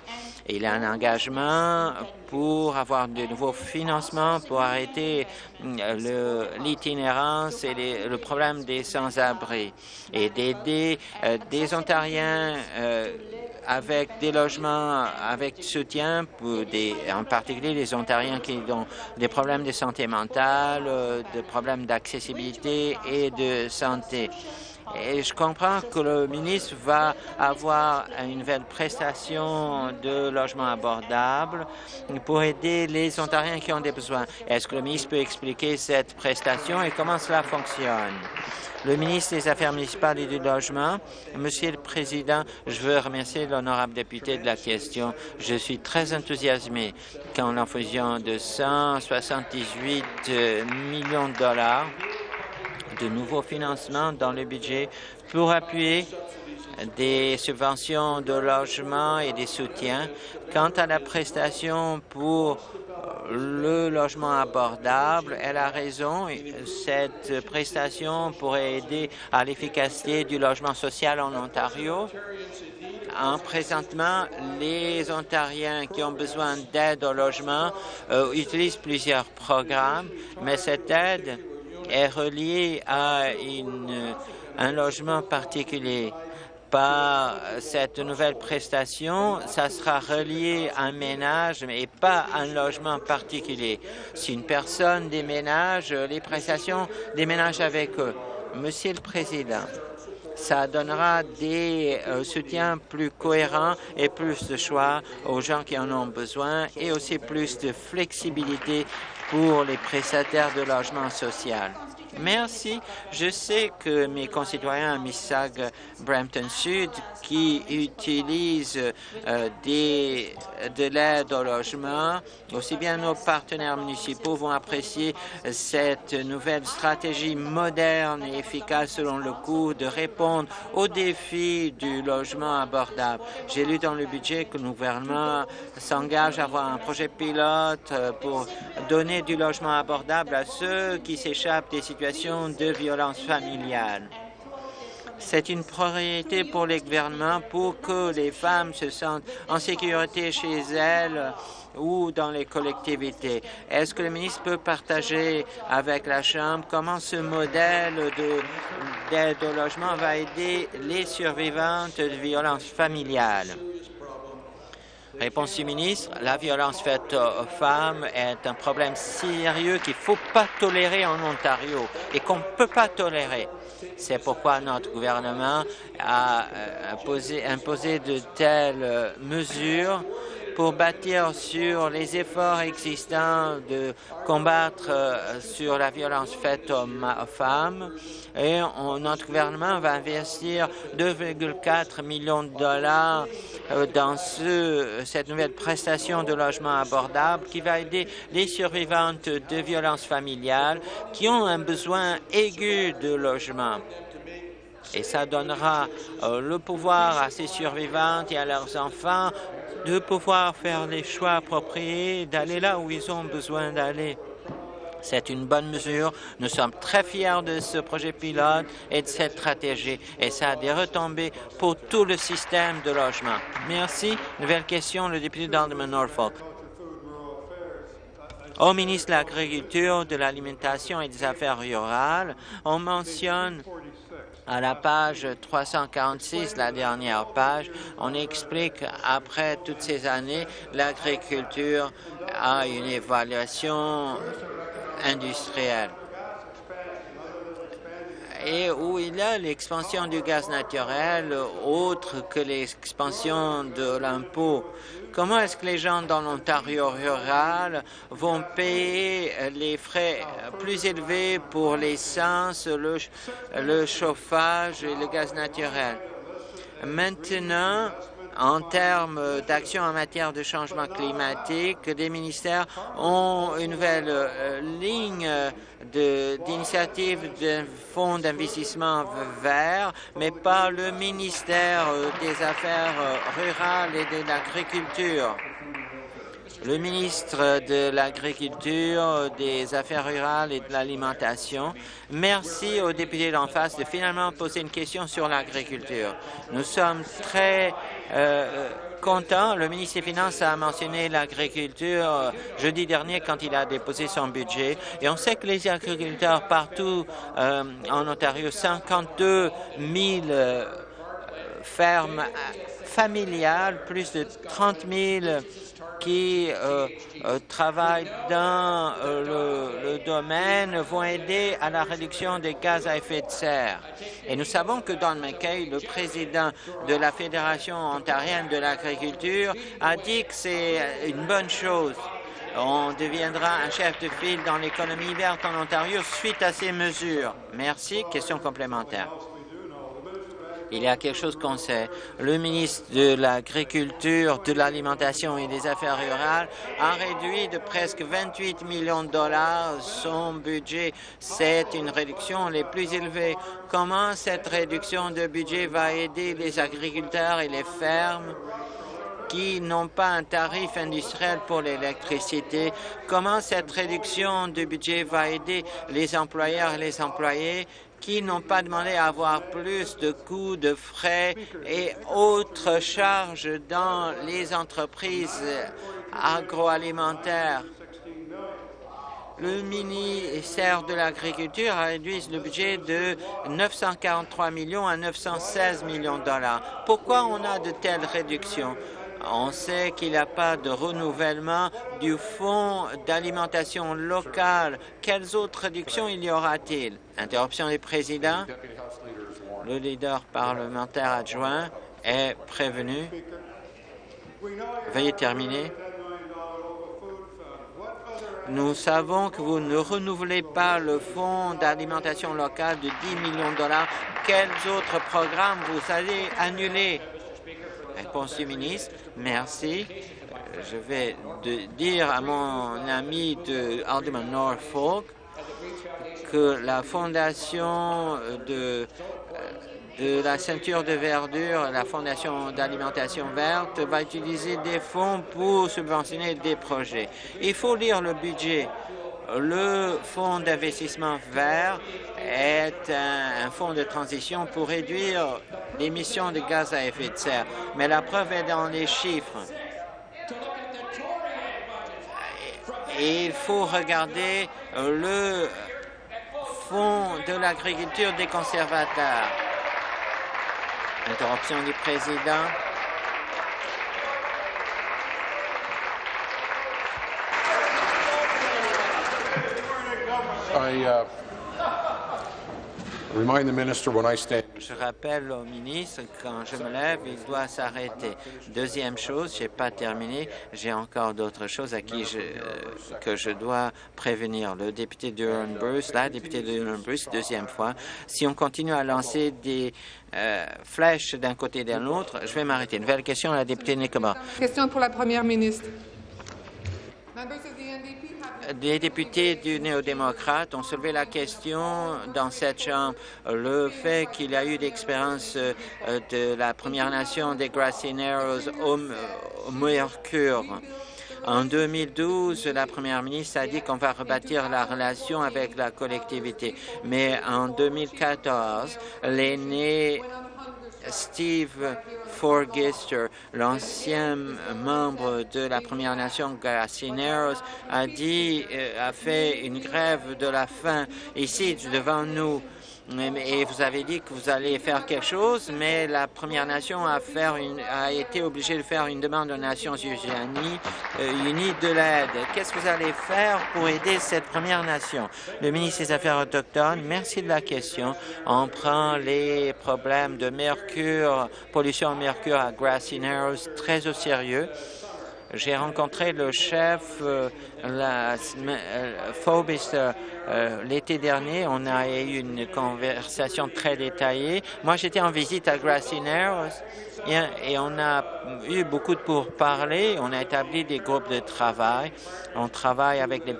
Il y a un engagement pour avoir de nouveaux financements pour arrêter euh, l'itinérance et le problème des sans-abri et d'aider euh, des Ontariens avec des logements avec soutien, pour des, en particulier les Ontariens qui ont des problèmes de santé mentale, des problèmes d'accessibilité et de santé. Et je comprends que le ministre va avoir une nouvelle prestation de logement abordable pour aider les Ontariens qui ont des besoins. Est-ce que le ministre peut expliquer cette prestation et comment cela fonctionne? Le ministre des Affaires municipales et du Logement, Monsieur le Président, je veux remercier l'honorable député de la question. Je suis très enthousiasmé quand l'en fusion de 178 millions de dollars de nouveaux financements dans le budget pour appuyer des subventions de logement et des soutiens. Quant à la prestation pour le logement abordable, elle a raison. Cette prestation pourrait aider à l'efficacité du logement social en Ontario. En présentement, les Ontariens qui ont besoin d'aide au logement euh, utilisent plusieurs programmes, mais cette aide est relié à un logement particulier. Par cette nouvelle prestation, ça sera relié à un ménage et pas à un logement particulier. Si une personne déménage, les prestations déménagent avec eux. Monsieur le Président, ça donnera des euh, soutiens plus cohérents et plus de choix aux gens qui en ont besoin et aussi plus de flexibilité pour les prestataires de logement social. Merci. Je sais que mes concitoyens à Mississauga, Brampton Sud, qui utilisent euh, des, de l'aide au logement, aussi bien nos partenaires municipaux vont apprécier cette nouvelle stratégie moderne et efficace selon le coût de répondre aux défis du logement abordable. J'ai lu dans le budget que le gouvernement s'engage à avoir un projet pilote euh, pour donner du logement abordable à ceux qui s'échappent des situations de violence familiale. C'est une priorité pour les gouvernements pour que les femmes se sentent en sécurité chez elles ou dans les collectivités. Est-ce que le ministre peut partager avec la Chambre comment ce modèle d'aide au logement va aider les survivantes de violences familiales? Réponse du ministre, la violence faite aux femmes est un problème sérieux qu'il ne faut pas tolérer en Ontario et qu'on ne peut pas tolérer. C'est pourquoi notre gouvernement a euh, imposé, imposé de telles mesures pour bâtir sur les efforts existants de combattre euh, sur la violence faite aux, femmes. Et notre gouvernement va investir 2,4 millions de dollars euh, dans ce, cette nouvelle prestation de logement abordable qui va aider les survivantes de violences familiales qui ont un besoin aigu de logement et ça donnera euh, le pouvoir à ces survivantes et à leurs enfants de pouvoir faire les choix appropriés, d'aller là où ils ont besoin d'aller. C'est une bonne mesure. Nous sommes très fiers de ce projet pilote et de cette stratégie. Et ça a des retombées pour tout le système de logement. Merci. Nouvelle question, le député d'Andaman Norfolk. Au ministre de l'Agriculture, de l'Alimentation et des Affaires rurales, on mentionne à la page 346, la dernière page, on explique après toutes ces années, l'agriculture a une évaluation industrielle et où il y a l'expansion du gaz naturel autre que l'expansion de l'impôt. Comment est-ce que les gens dans l'Ontario rural vont payer les frais plus élevés pour l'essence, le, le chauffage et le gaz naturel? Maintenant, en termes d'action en matière de changement climatique, des ministères ont une nouvelle euh, ligne d'initiative d'un fonds d'investissement vert, mais pas le ministère euh, des Affaires euh, rurales et de l'Agriculture. Le ministre de l'Agriculture, des Affaires rurales et de l'Alimentation, merci aux députés d'en face de finalement poser une question sur l'agriculture. Nous sommes très euh, content. Le ministre des Finances a mentionné l'agriculture euh, jeudi dernier quand il a déposé son budget. Et on sait que les agriculteurs partout euh, en Ontario, 52 000 fermes familiales, plus de 30 000 qui euh, euh, travaillent dans euh, le, domaine vont aider à la réduction des gaz à effet de serre. Et nous savons que Don McKay, le président de la Fédération ontarienne de l'agriculture, a dit que c'est une bonne chose. On deviendra un chef de file dans l'économie verte en Ontario suite à ces mesures. Merci. Question complémentaire. Il y a quelque chose qu'on sait. Le ministre de l'Agriculture, de l'Alimentation et des Affaires rurales a réduit de presque 28 millions de dollars son budget. C'est une réduction les plus élevées. Comment cette réduction de budget va aider les agriculteurs et les fermes qui n'ont pas un tarif industriel pour l'électricité? Comment cette réduction de budget va aider les employeurs et les employés qui n'ont pas demandé à avoir plus de coûts, de frais et autres charges dans les entreprises agroalimentaires. Le ministère de l'Agriculture a réduit le budget de 943 millions à 916 millions de dollars. Pourquoi on a de telles réductions? On sait qu'il n'y a pas de renouvellement du fonds d'alimentation locale. Quelles autres réductions il y aura-t-il? Interruption du président. Le leader parlementaire adjoint est prévenu. Veuillez terminer. Nous savons que vous ne renouvelez pas le fonds d'alimentation locale de 10 millions de dollars. Quels autres programmes vous allez annuler? Réponse du ministre. Merci. Je vais dire à mon ami de Alderman Norfolk que la fondation de de la ceinture de verdure, la Fondation d'alimentation verte va utiliser des fonds pour subventionner des projets. Il faut lire le budget. Le fonds d'investissement vert est un, fonds de transition pour réduire l'émission de gaz à effet de serre, mais la preuve est dans les chiffres. il faut regarder le fonds de l'agriculture des conservateurs. Interruption du président. Uh, je rappelle au ministre, quand je me lève, il doit s'arrêter. Deuxième chose, je n'ai pas terminé, j'ai encore d'autres choses à qui je, euh, que je dois prévenir. Le député Durham Bruce, la députée Durham Bruce, deuxième fois, si on continue à lancer des euh, flèches d'un côté et de l'autre, je vais m'arrêter. Nouvelle question à la députée Nicobar. Question pour la première ministre des députés du néo-démocrate ont soulevé la question dans cette Chambre, le fait qu'il y a eu l'expérience euh, de la Première Nation des Grassy Narrows au, Mercure. En 2012, la première ministre a dit qu'on va rebâtir la relation avec la collectivité. Mais en 2014, l'aîné Steve Forgister, l'ancien membre de la Première Nation Garcineros, a dit, euh, a fait une grève de la faim ici devant nous et vous avez dit que vous allez faire quelque chose, mais la Première Nation a, a été obligée de faire une demande aux Nations Unies, euh, unies de l'aide. Qu'est-ce que vous allez faire pour aider cette Première Nation? Le ministre des Affaires autochtones, merci de la question. On prend les problèmes de mercure, pollution au mercure à Grassy Narrows très au sérieux. J'ai rencontré le chef euh, la, euh, euh, l'été dernier. On a eu une conversation très détaillée. Moi, j'étais en visite à Grassy Narrows et, on a eu beaucoup de pourparlers. On a établi des groupes de travail. On travaille avec les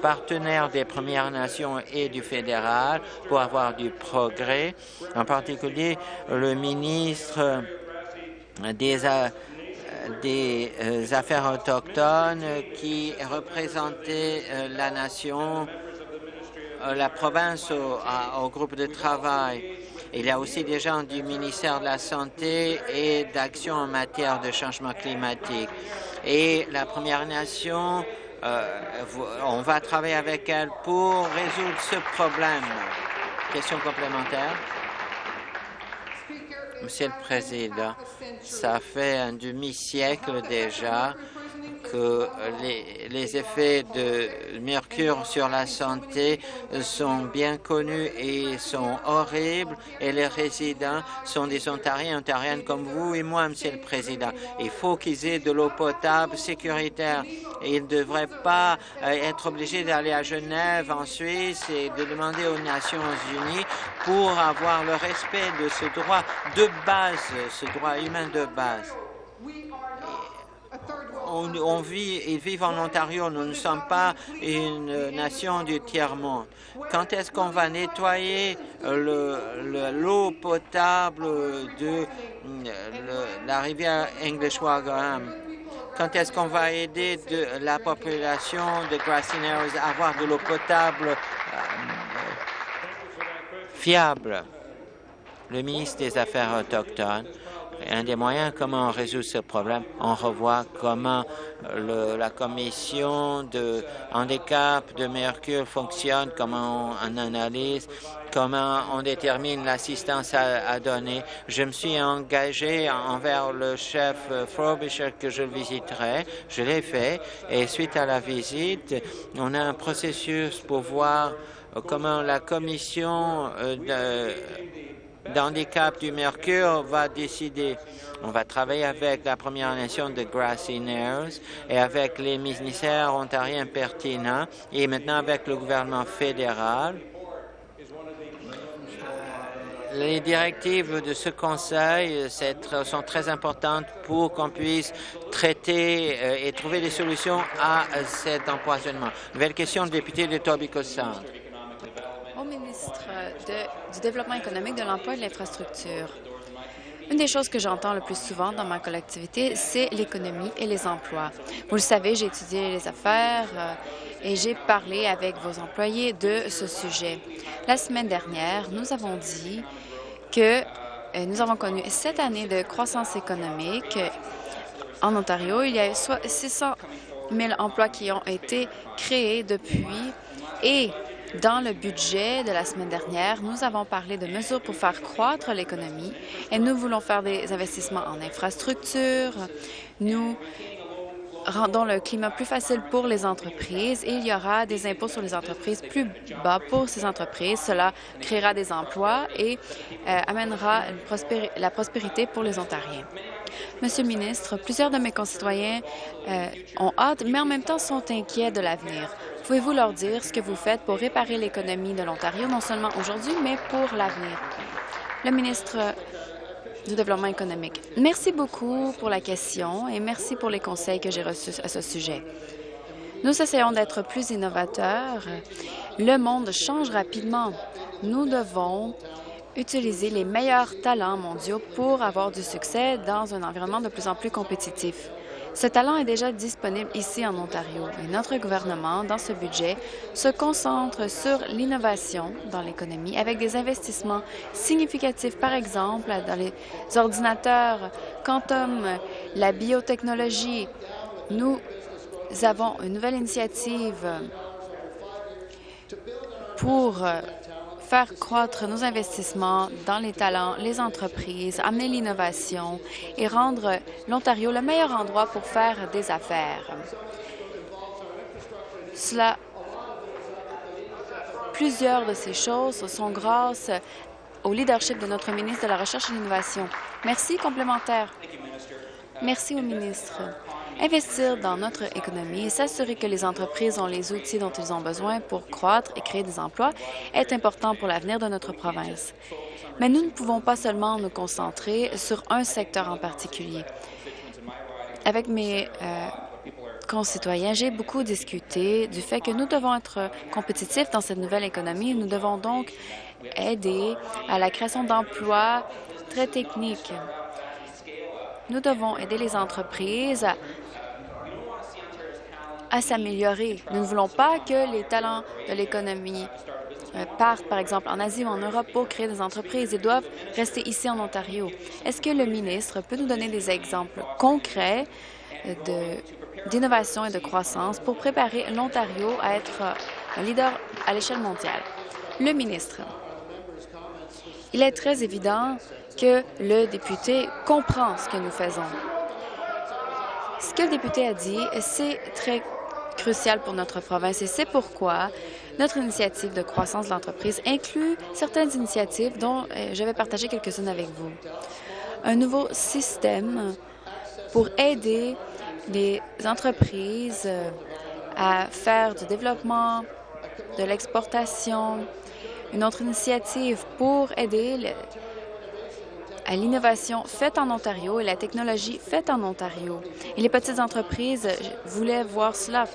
partenaires des Premières Nations et du fédéral pour avoir du progrès. En particulier, le ministre des des euh, affaires autochtones qui représentait euh, la nation, euh, la province au, groupe de travail. Il y a aussi des gens du ministère de la Santé et d'action en matière de changement climatique. Et la Première Nation, on va travailler avec elle pour résoudre ce problème. Question complémentaire. Monsieur le Président, ça fait un demi-siècle déjà que les, effets de mercure sur la santé sont bien connus et sont horribles et les résidents sont des Ontariens, Ontariennes comme vous et moi, Monsieur le Président. Il faut qu'ils aient de l'eau potable sécuritaire. Ils ne devraient pas euh, être obligés d'aller à Genève, en Suisse, et de demander aux Nations Unies pour avoir le respect de ce droit de base, ce droit humain de base on, vit, ils vivent en Ontario. Nous ne sommes pas une nation du tiers-monde. Quand est-ce qu'on va nettoyer l'eau potable de la rivière English Wagram? Quand est-ce qu'on va aider de, la population de Grassy Narrows à avoir de l'eau potable euh, fiable? Le ministre des Affaires autochtones un des moyens comment on résout ce problème, on revoit comment la commission de handicap de Mercure fonctionne, comment on, analyse, comment on détermine l'assistance à, donner. Je me suis engagé envers le chef Frobisher que je visiterai. Je l'ai fait et suite à la visite, on a un processus pour voir comment la commission euh, de d'handicap du Mercure va décider. On va travailler avec la Première Nation de Grassy Narrows et avec les ministères ontariens pertinents et maintenant avec le gouvernement fédéral. Les directives de ce Conseil sont très importantes pour qu'on puisse traiter euh, et trouver des solutions à cet empoisonnement. Nouvelle question, député de Tobico Sound. Au ministre du Développement économique, de l'emploi et de l'infrastructure. Une des choses que j'entends le plus souvent dans ma collectivité, c'est l'économie et les emplois. Vous le savez, j'ai étudié les affaires euh, et j'ai parlé avec vos employés de ce sujet. La semaine dernière, nous avons dit que euh, nous avons connu sept années de croissance économique en Ontario. Il y a 600 000 emplois qui ont été créés depuis et dans le budget de la semaine dernière, nous avons parlé de mesures pour faire croître l'économie et nous voulons faire des investissements en infrastructures. Nous rendons le climat plus facile pour les entreprises et il y aura des impôts sur les entreprises plus bas pour ces entreprises. Cela créera des emplois et euh, amènera la prospérité pour les Ontariens. Monsieur le ministre, plusieurs de mes concitoyens euh, ont hâte, mais en même temps sont inquiets de l'avenir. Pouvez-vous leur dire ce que vous faites pour réparer l'économie de l'Ontario, non seulement aujourd'hui, mais pour l'avenir? Le ministre du Développement économique. Merci beaucoup pour la question et merci pour les conseils que j'ai reçus à ce sujet. Nous essayons d'être plus innovateurs. Le monde change rapidement. Nous devons utiliser les meilleurs talents mondiaux pour avoir du succès dans un environnement de plus en plus compétitif. Ce talent est déjà disponible ici en Ontario et notre gouvernement, dans ce budget, se concentre sur l'innovation dans l'économie avec des investissements significatifs, par exemple, dans les ordinateurs quantum, la biotechnologie. Nous avons une nouvelle initiative pour faire croître nos investissements dans les talents, les entreprises, amener l'innovation et rendre l'Ontario le meilleur endroit pour faire des affaires. Cela, plusieurs de ces choses sont grâce au leadership de notre ministre de la Recherche et de l'Innovation. Merci. Complémentaire. Merci au ministre. Investir dans notre économie et s'assurer que les entreprises ont les outils dont ils ont besoin pour croître et créer des emplois est important pour l'avenir de notre province. Mais nous ne pouvons pas seulement nous concentrer sur un secteur en particulier. Avec mes euh, concitoyens, j'ai beaucoup discuté du fait que nous devons être compétitifs dans cette nouvelle économie. Nous devons donc aider à la création d'emplois très techniques. Nous devons aider les entreprises s'améliorer. Nous ne voulons pas que les talents de l'économie euh, partent, par exemple, en Asie ou en Europe pour créer des entreprises. Ils doivent rester ici en Ontario. Est-ce que le ministre peut nous donner des exemples concrets euh, d'innovation et de croissance pour préparer l'Ontario à être un leader à l'échelle mondiale? Le ministre. Il est très évident que le député comprend ce que nous faisons. Ce que le député a dit, c'est très crucial pour notre province et c'est pourquoi notre initiative de croissance de l'entreprise inclut certaines initiatives dont euh, je vais partager quelques-unes avec vous. Un nouveau système pour aider les entreprises euh, à faire du développement, de l'exportation, une autre initiative pour aider à l'innovation faite en Ontario et la technologie faite en Ontario. Et les petites entreprises voulaient voir cela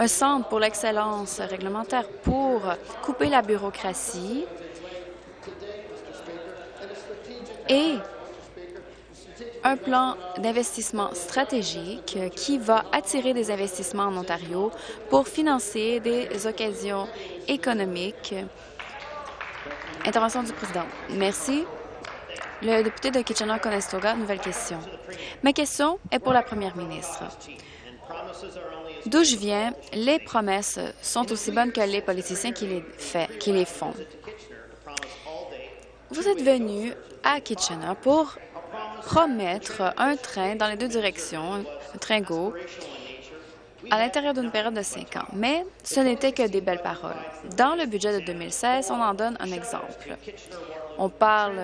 un centre pour l'excellence réglementaire pour couper la bureaucratie et un plan d'investissement stratégique qui va attirer des investissements en Ontario pour financer des occasions économiques. Intervention du président. Merci. Le député de Kitchener-Conestoga, nouvelle question. Ma question est pour la première ministre. D'où je viens, les promesses sont aussi bonnes que les politiciens qui les, font. Vous êtes venu à Kitchener pour promettre un train dans les deux directions, un train GO, à l'intérieur d'une période de cinq ans. Mais ce n'était que des belles paroles. Dans le budget de 2016, on en donne un exemple. On parle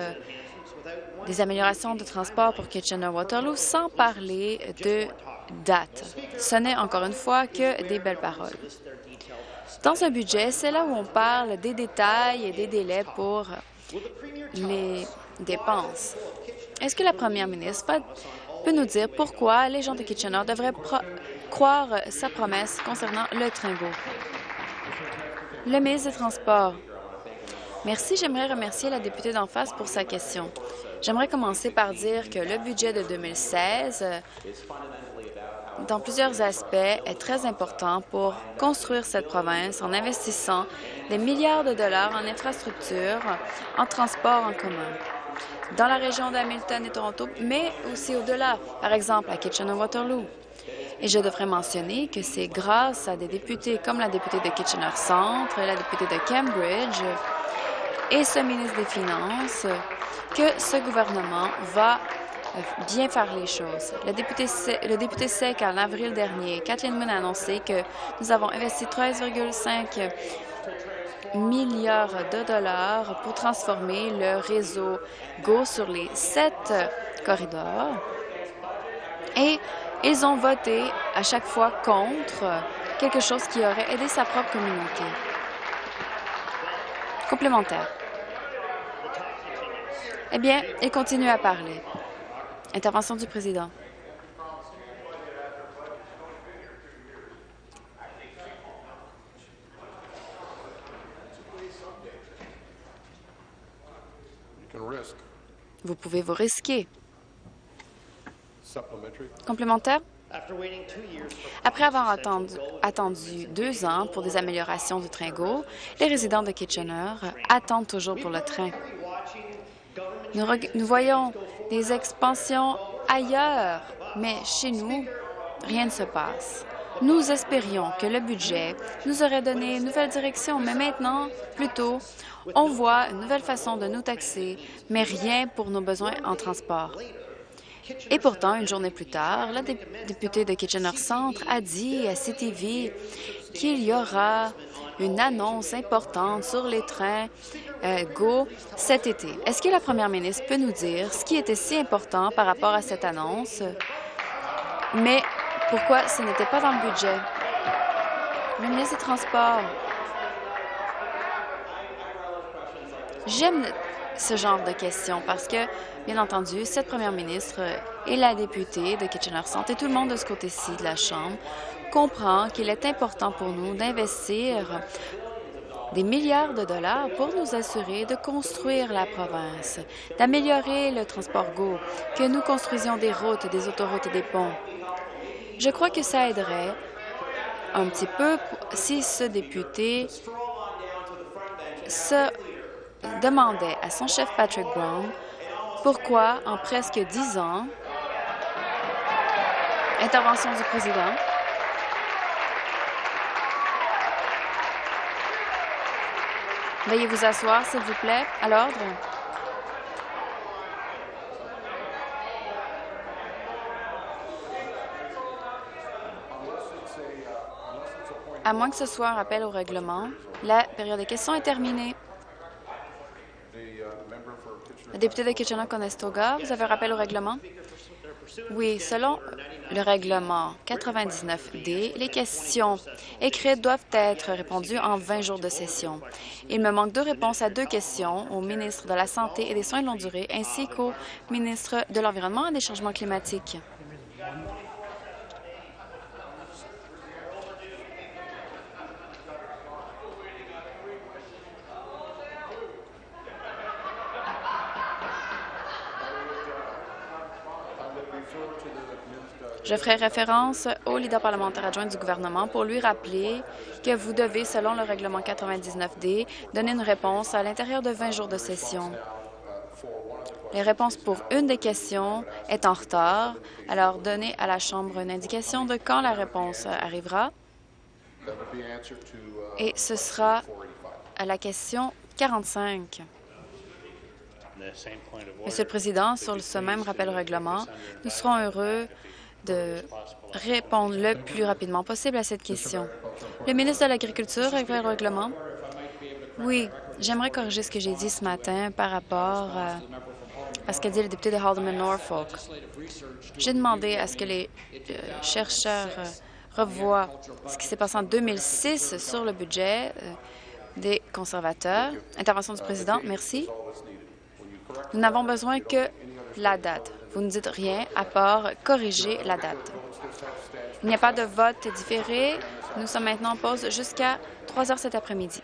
des améliorations de transport pour Kitchener-Waterloo sans parler de date. Ce n'est encore une fois que des belles paroles. Dans un budget, c'est là où on parle des détails et des délais pour les dépenses. Est-ce que la première ministre peut nous dire pourquoi les gens de Kitchener devraient croire sa promesse concernant le Tringo? Le ministre des Transports. Merci. J'aimerais remercier la députée d'en face pour sa question. J'aimerais commencer par dire que le budget de 2016 dans plusieurs aspects, est très important pour construire cette province en investissant des milliards de dollars en infrastructures, en transport en commun dans la région d'Hamilton et Toronto, mais aussi au-delà, par exemple à Kitchener-Waterloo. Et je devrais mentionner que c'est grâce à des députés comme la députée de Kitchener-Centre, la députée de Cambridge et ce ministre des Finances que ce gouvernement va bien faire les choses. Le député, le député SEC, en avril dernier, Kathleen Moon a annoncé que nous avons investi 13,5 milliards de dollars pour transformer le réseau GO sur les sept corridors. Et ils ont voté à chaque fois contre quelque chose qui aurait aidé sa propre communauté. Complémentaire. Eh bien, il continue à parler. Intervention du président. Vous pouvez vous risquer. Complémentaire? Après avoir attendu, attendu, deux ans pour des améliorations du train GO, les résidents de Kitchener attendent toujours pour le train. Nous, nous voyons des expansions ailleurs, mais chez nous, rien ne se passe. Nous espérions que le budget nous aurait donné une nouvelle direction, mais maintenant, plutôt, on voit une nouvelle façon de nous taxer, mais rien pour nos besoins en transport. Et pourtant, une journée plus tard, la députée de Kitchener-Centre a dit à CTV qu'il y aura une annonce importante sur les trains euh, GO cet été. Est-ce que la première ministre peut nous dire ce qui était si important par rapport à cette annonce, mais pourquoi ce n'était pas dans le budget? Le ministre des Transports. J'aime ce genre de questions parce que, bien entendu, cette première ministre et la députée de Kitchener-Centre et tout le monde de ce côté-ci de la Chambre comprend qu'il est important pour nous d'investir des milliards de dollars pour nous assurer de construire la province, d'améliorer le transport GO, que nous construisions des routes, des autoroutes et des ponts. Je crois que ça aiderait un petit peu si ce député se demandait à son chef Patrick Brown pourquoi, en presque dix ans, intervention du président, Veuillez vous asseoir, s'il vous plaît, à l'ordre. À moins que ce soit un rappel au règlement, la période de questions est terminée. Le député de Kitchener-Conestoga, vous avez un rappel au règlement? Oui, selon le règlement 99D, les questions écrites doivent être répondues en 20 jours de session. Il me manque deux réponses à deux questions au ministre de la Santé et des Soins de longue durée ainsi qu'au ministre de l'Environnement et des Changements climatiques. Je ferai référence au leader parlementaire adjoint du gouvernement pour lui rappeler que vous devez, selon le règlement 99D, donner une réponse à l'intérieur de 20 jours de session. Les réponses pour une des questions est en retard, alors donnez à la Chambre une indication de quand la réponse arrivera. Et ce sera à la question 45. Monsieur le Président, sur ce même rappel au règlement, nous serons heureux de répondre le plus rapidement possible à cette question. Le ministre de l'Agriculture, avec le règlement. Oui, j'aimerais corriger ce que j'ai dit ce matin par rapport à, ce qu'a dit le député de Haldeman-Norfolk. J'ai demandé à ce que les euh, chercheurs euh, revoient ce qui s'est passé en 2006 sur le budget euh, des conservateurs. Intervention du président, merci. Nous n'avons besoin que la date. Vous ne dites rien à part corriger la date. Il n'y a pas de vote différé. Nous sommes maintenant en pause jusqu'à 3 heures cet après-midi.